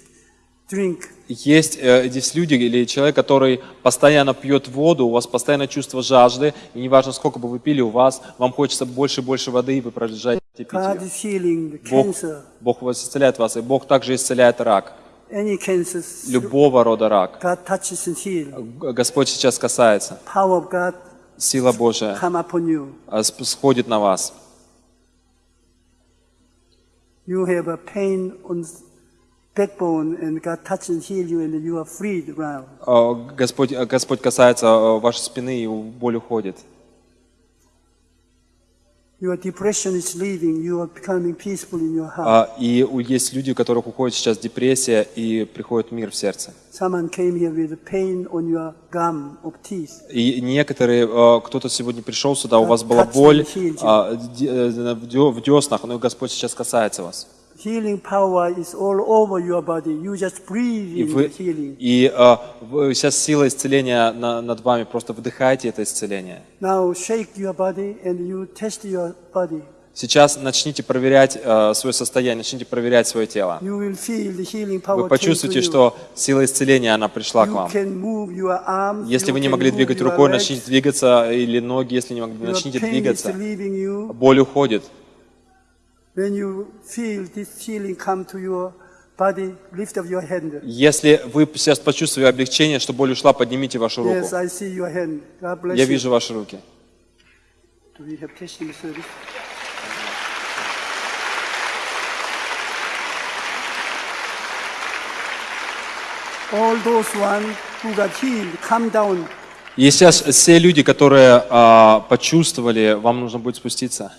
drink. Есть э, здесь люди или человек, который постоянно пьет воду, у вас постоянно чувство жажды, и неважно, сколько бы вы пили, у вас, вам хочется больше и больше воды, и вы продолжаете пить ее. Бог, Бог вас исцеляет вас, и Бог также исцеляет рак, любого рода рак. Господь сейчас касается. Сила Божия а, сходит на вас. You have a pain on Господь, Господь касается а, вашей спины, и боль уходит. Your depression is leaving. You are becoming peaceful in your heart. А, И есть люди, у которых уходит сейчас депрессия, и приходит мир в сердце. Someone came here with pain on your gum of teeth. И некоторые, э, кто-то сегодня пришел сюда, у вас была боль а, э, в деснах, но Господь сейчас касается вас. Healing power is all over your body. You just breathe И, in вы, the healing. и вы- сейчас сила исцеления на- над вами, просто вдыхайте это исцеление. Now shake your body and you test your body. Сейчас начните проверять э, свое состояние, начните проверять свое тело. You will feel the healing power Вы почувствуете, что сила исцеления, она пришла к вам. can move your arms. Если you вы не могли двигать рукой, начните двигаться, или ноги, если не могли, начните двигаться. Боль уходит. Если вы сейчас почувствовали облегчение, что боль ушла, поднимите вашу руку. Yes, I see your hand. God bless Я вижу ваши руки. All those one who got healed, come. И сейчас все люди, которые а, почувствовали, вам нужно будет спуститься.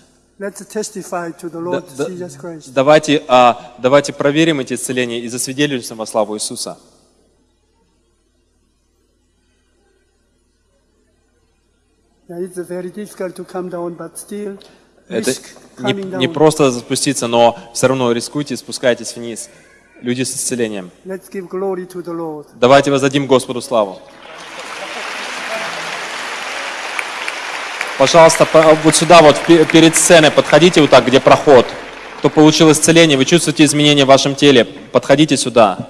Давайте, а, давайте проверим эти исцеления и засвидетельствуем во славу Иисуса. Down, Это не, не просто спуститься, но все равно рискуйте, спускайтесь вниз. Люди с исцелением. Давайте воздадим Господу славу. Пожалуйста, по- вот сюда, вот пе- перед сценой, подходите вот так, где проход. Кто получил исцеление, вы чувствуете изменения в вашем теле, подходите сюда.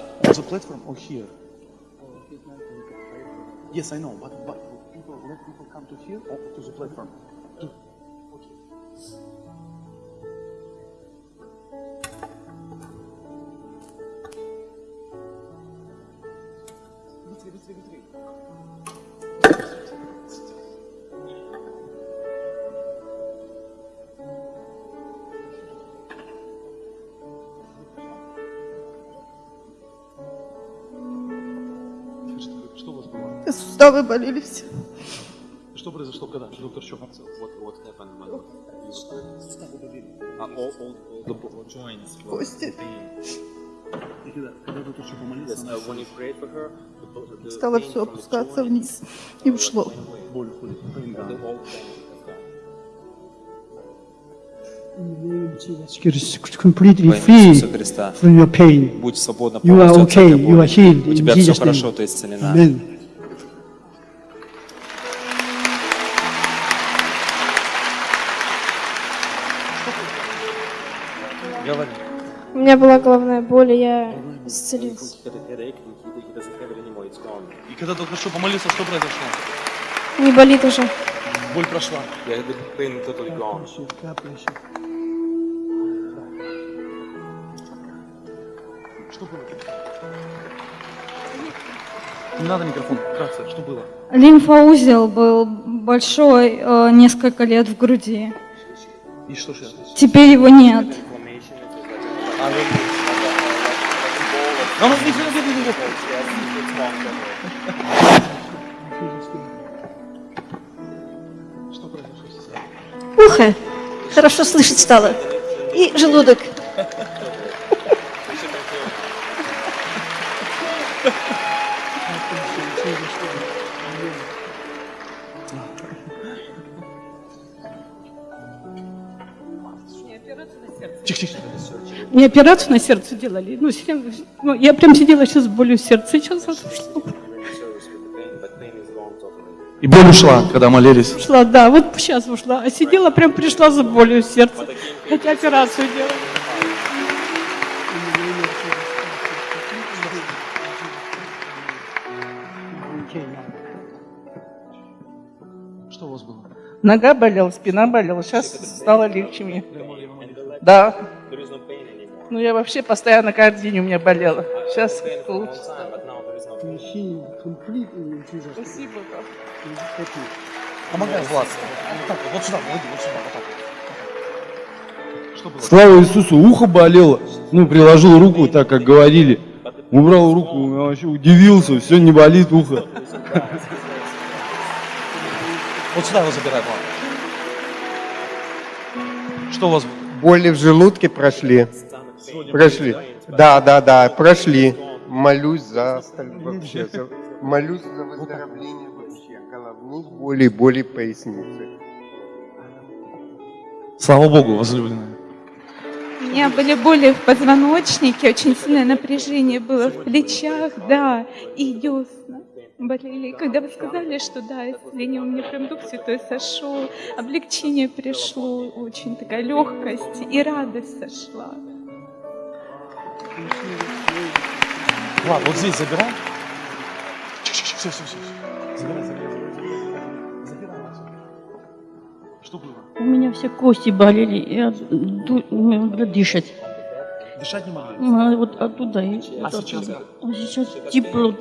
Yes, I know, but, but people, let people come to here or to the platform? Было? Суставы болели все. Что произошло, когда? Доктор болели. Кости. Когда, когда Стало все опускаться вниз. И ушло. completely free from your pain. Будь свободна You are полностью от всякой okay, you are боли. healed У тебя все хорошо, ты исцелена. Amen. Меня была головная боль, и я исцелился. И когда доктор что помолился, что произошло? Не болит уже. Боль прошла. Что было? Не надо микрофон. Вкратце, что было? Лимфоузел был большой э, несколько лет в груди. И что сейчас? Теперь его нет. Ну, ну, не, не, не, не, сейчас? Ухо. Хорошо слышать стало. И желудок. Мне операцию на сердце делали. Ну, ну, я прям сидела сейчас с болью в сердце. Сейчас. И боль ушла, когда молились. Ушла, да, вот сейчас ушла. А сидела, прям пришла за болью в сердце. Хотя операцию делали. Что у вас было? Нога болела, спина болела. Сейчас стало легче мне. Да. Ну, я вообще постоянно каждый день у меня болела. Сейчас name. Спасибо. Помогай, Влад. Вот так вот, вот сюда, вот, вот сюда, вот так. Слава Иисусу, ухо болело. Ну, приложил руку, так как говорили. Убрал руку, я вообще удивился, все, не болит ухо. Вот сюда его забирай, Влад. Что у вас? Боли в желудке прошли. Прошли. Да, да, да, прошли. Молюсь за остальных вообще. за- Молюсь за <laughs> выздоровление вообще головных болей, болей поясницы. Слава Богу, возлюбленная. У меня были боли в позвоночнике, очень сильное напряжение было в плечах, да, и десна болели. И когда вы сказали, что да, исцеление у меня прям Дух Святой сошел, облегчение пришло, очень такая легкость и радость сошла. Влад, вот здесь забирай. Все, все, все. Забирай, забирай, забирай. Забирай. Что было? У меня все кости болели, и от- дышать. Дышать не могли? А Вот оттуда и А вот сейчас оттуда. А сейчас тепло.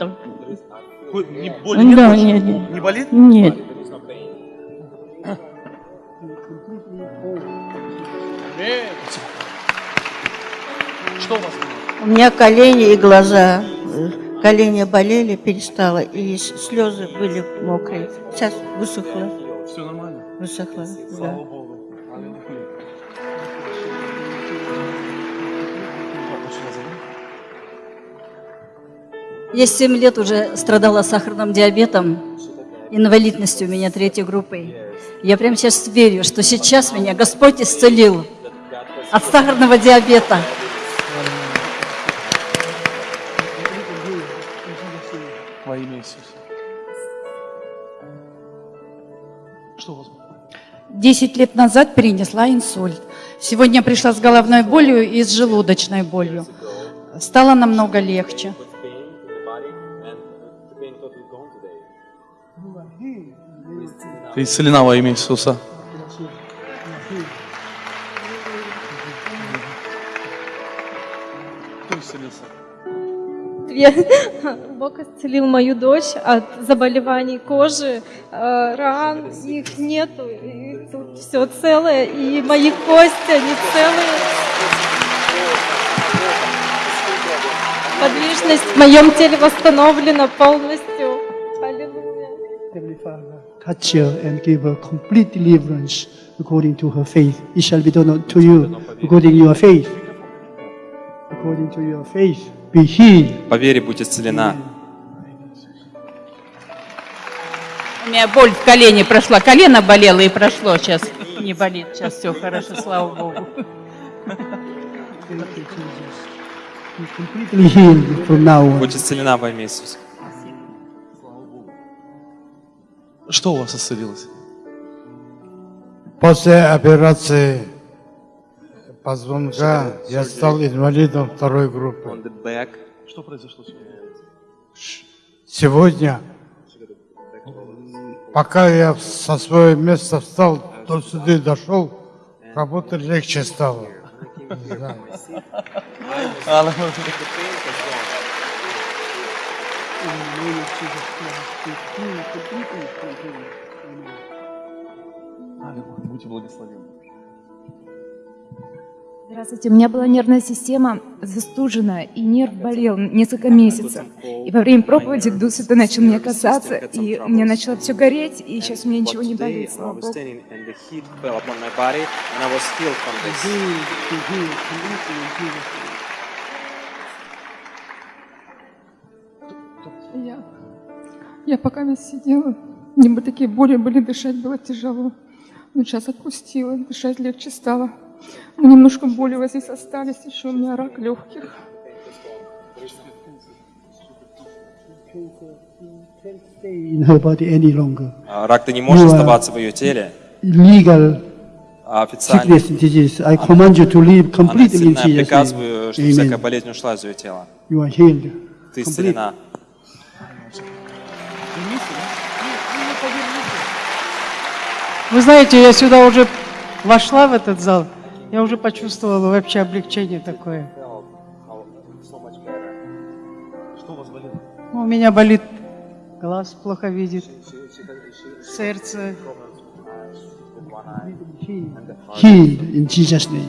Хоть не, боли нет Да, больше? нет, нет. Не болит? Нет. Что у вас было? У меня колени и глаза. колени болели, перестало, и слезы были мокрые. Сейчас высохло, Все нормально? высохло, Слава да. Богу. Я 7 лет уже страдала сахарным диабетом, инвалидностью у меня третьей группой. Я прямо сейчас верю, что сейчас меня Господь исцелил от сахарного диабета. 10 лет назад перенесла инсульт. Сегодня пришла с головной болью и с желудочной болью. Стало намного легче. Ты исцелена во имя Иисуса. <laughs> Бог исцелил мою дочь от заболеваний кожи, э, ран, их нету, все целое, и мои кости, они целые. Подвижность в моем теле восстановлена полностью. Аллилуйя. Heavenly Father, touch her and give her complete deliverance according to her faith. It shall be done to you according to your faith. According to your faith, be healed. По вере будь исцелена. У меня боль в колене прошла. Колено болело и прошло. Сейчас не болит. Сейчас все хорошо, слава Богу. Будь исцелена во имя Иисуса. Что у вас исцелилось? После операции позвонка я стал инвалидом второй группы. Что произошло сегодня? Сегодня, пока я со своего места встал, до сюда дошел, работать легче стало. Не знаю. Аллилуйя. Здравствуйте, у меня была нервная система застужена, и нерв болел несколько месяцев. И во время проповеди Дух Святой начал меня касаться, и у меня начало все гореть, и сейчас у меня ничего не болит, слава Богу. Я, я пока сидела, мне бы такие боли были, дышать было тяжело. Но сейчас отпустила, дышать легче стало. Но немножко боли вот здесь остались, еще у меня рак легких. А, Рак, ты не можешь You are оставаться в ее теле. Illegal А официально disease. I command you to leave она completely in сильно Jesus' приказываю, чтобы всякая болезнь ушла из ее тела. You are healed. Ты исцелена. Вы знаете, я сюда уже вошла в этот зал, я уже почувствовала вообще облегчение такое. Что у вас болело? Ну, У меня болит глаз, плохо видит, сердце. Healed in Jesus' name.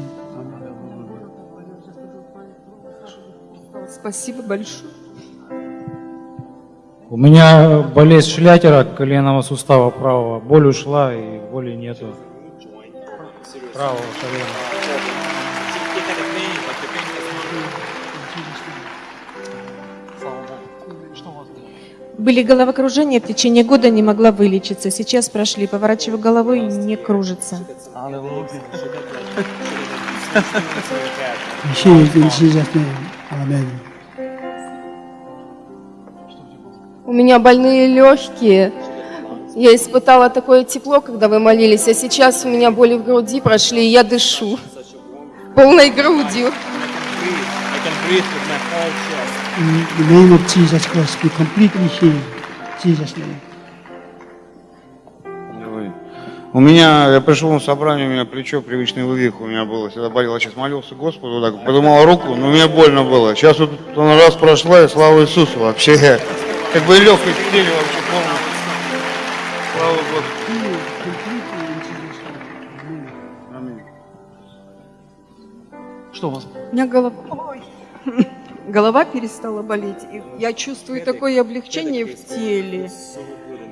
Спасибо большое. У меня болезнь шлятера коленного сустава правого. Боль ушла и боли нету. Правого колена. Были головокружения, в течение года не могла вылечиться. Сейчас прошли, поворачиваю головой, не кружится. У меня больные легкие. Я испытала такое тепло, когда вы молились, а сейчас у меня боли в груди прошли, и я дышу полной грудью. I can breathe with my whole chest. In the name of Jesus Christ, be completely healed. Jesus' name. Ой. У меня, я пришел на собрание, у меня плечо, привычный вывих у меня было, всегда болело. Сейчас молился Господу, так подумал руку, но мне больно было. Сейчас вот он раз прошла, и слава Иисусу вообще. Как бы легкость в теле вообще Что у вас? У меня голова... Ой. <laughs> голова перестала болеть. И я чувствую такое облегчение в теле.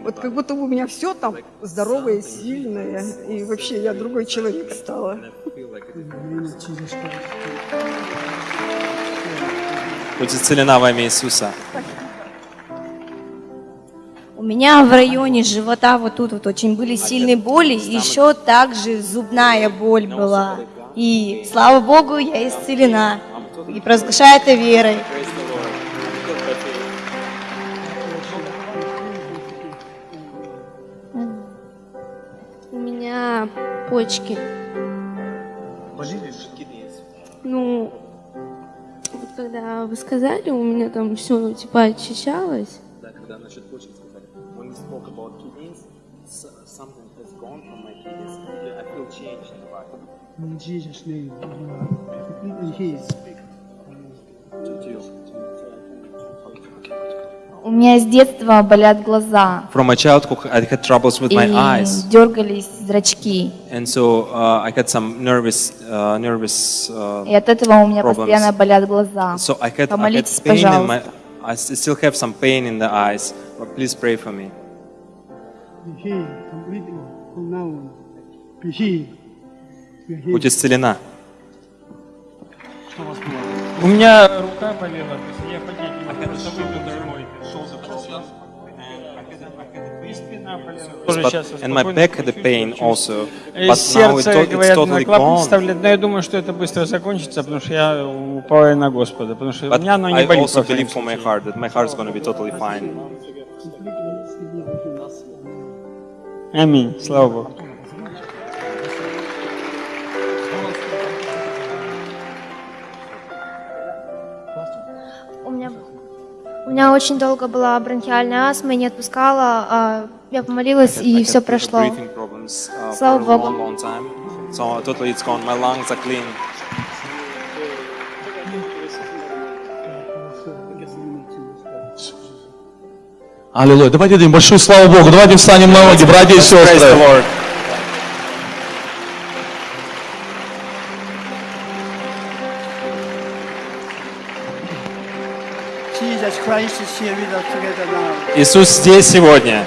Вот как будто у меня все там здоровое, сильное. И вообще я другой человек стала. Будь исцелена во имя Иисуса. У меня в районе живота вот тут вот очень были сильные боли, еще также зубная боль была. И слава Богу, я исцелена. И провозглашаю это верой. У меня почки. Ну, вот когда вы сказали, у меня там все типа очищалось. Да, когда насчет почек сказали. When we spoke about kidneys, s- something has gone from my kidneys. I feel change in the body. In Jesus' name. In His. У меня с детства болят глаза. From my childhood, I had troubles with my и eyes, дергались зрачки. and so uh, I had some nervous, uh, nervous uh, И от этого у меня problems. постоянно болят глаза. So I had, I had Помолитесь, pain in my. пожалуйста. I still have some pain in the eyes. But please pray for me. Be healed completely from now on. Be healed. Будь исцелена. У меня рука болела, то есть я ходить не мог, просто выпил домой, шел за И спина болела. Тоже But- сейчас and my back had a чувствую, pain also. И But now it's, totally gone. но я думаю, что это быстро закончится, потому что я уповаю на Господа, потому что у меня оно не I болит. also во всяком believe for my heart that my heart is going to be totally fine. Аминь, слава Богу. Меня очень долго была бронхиальная астма, и не отпускала. а Я помолилась, и все прошло. uh, Слава Богу. long, long time. So totally it's gone. My lungs are clean. Аллилуйя. Давайте дадим большую славу Богу. Давайте встанем на ноги, братья и сестры. Иисус здесь сегодня.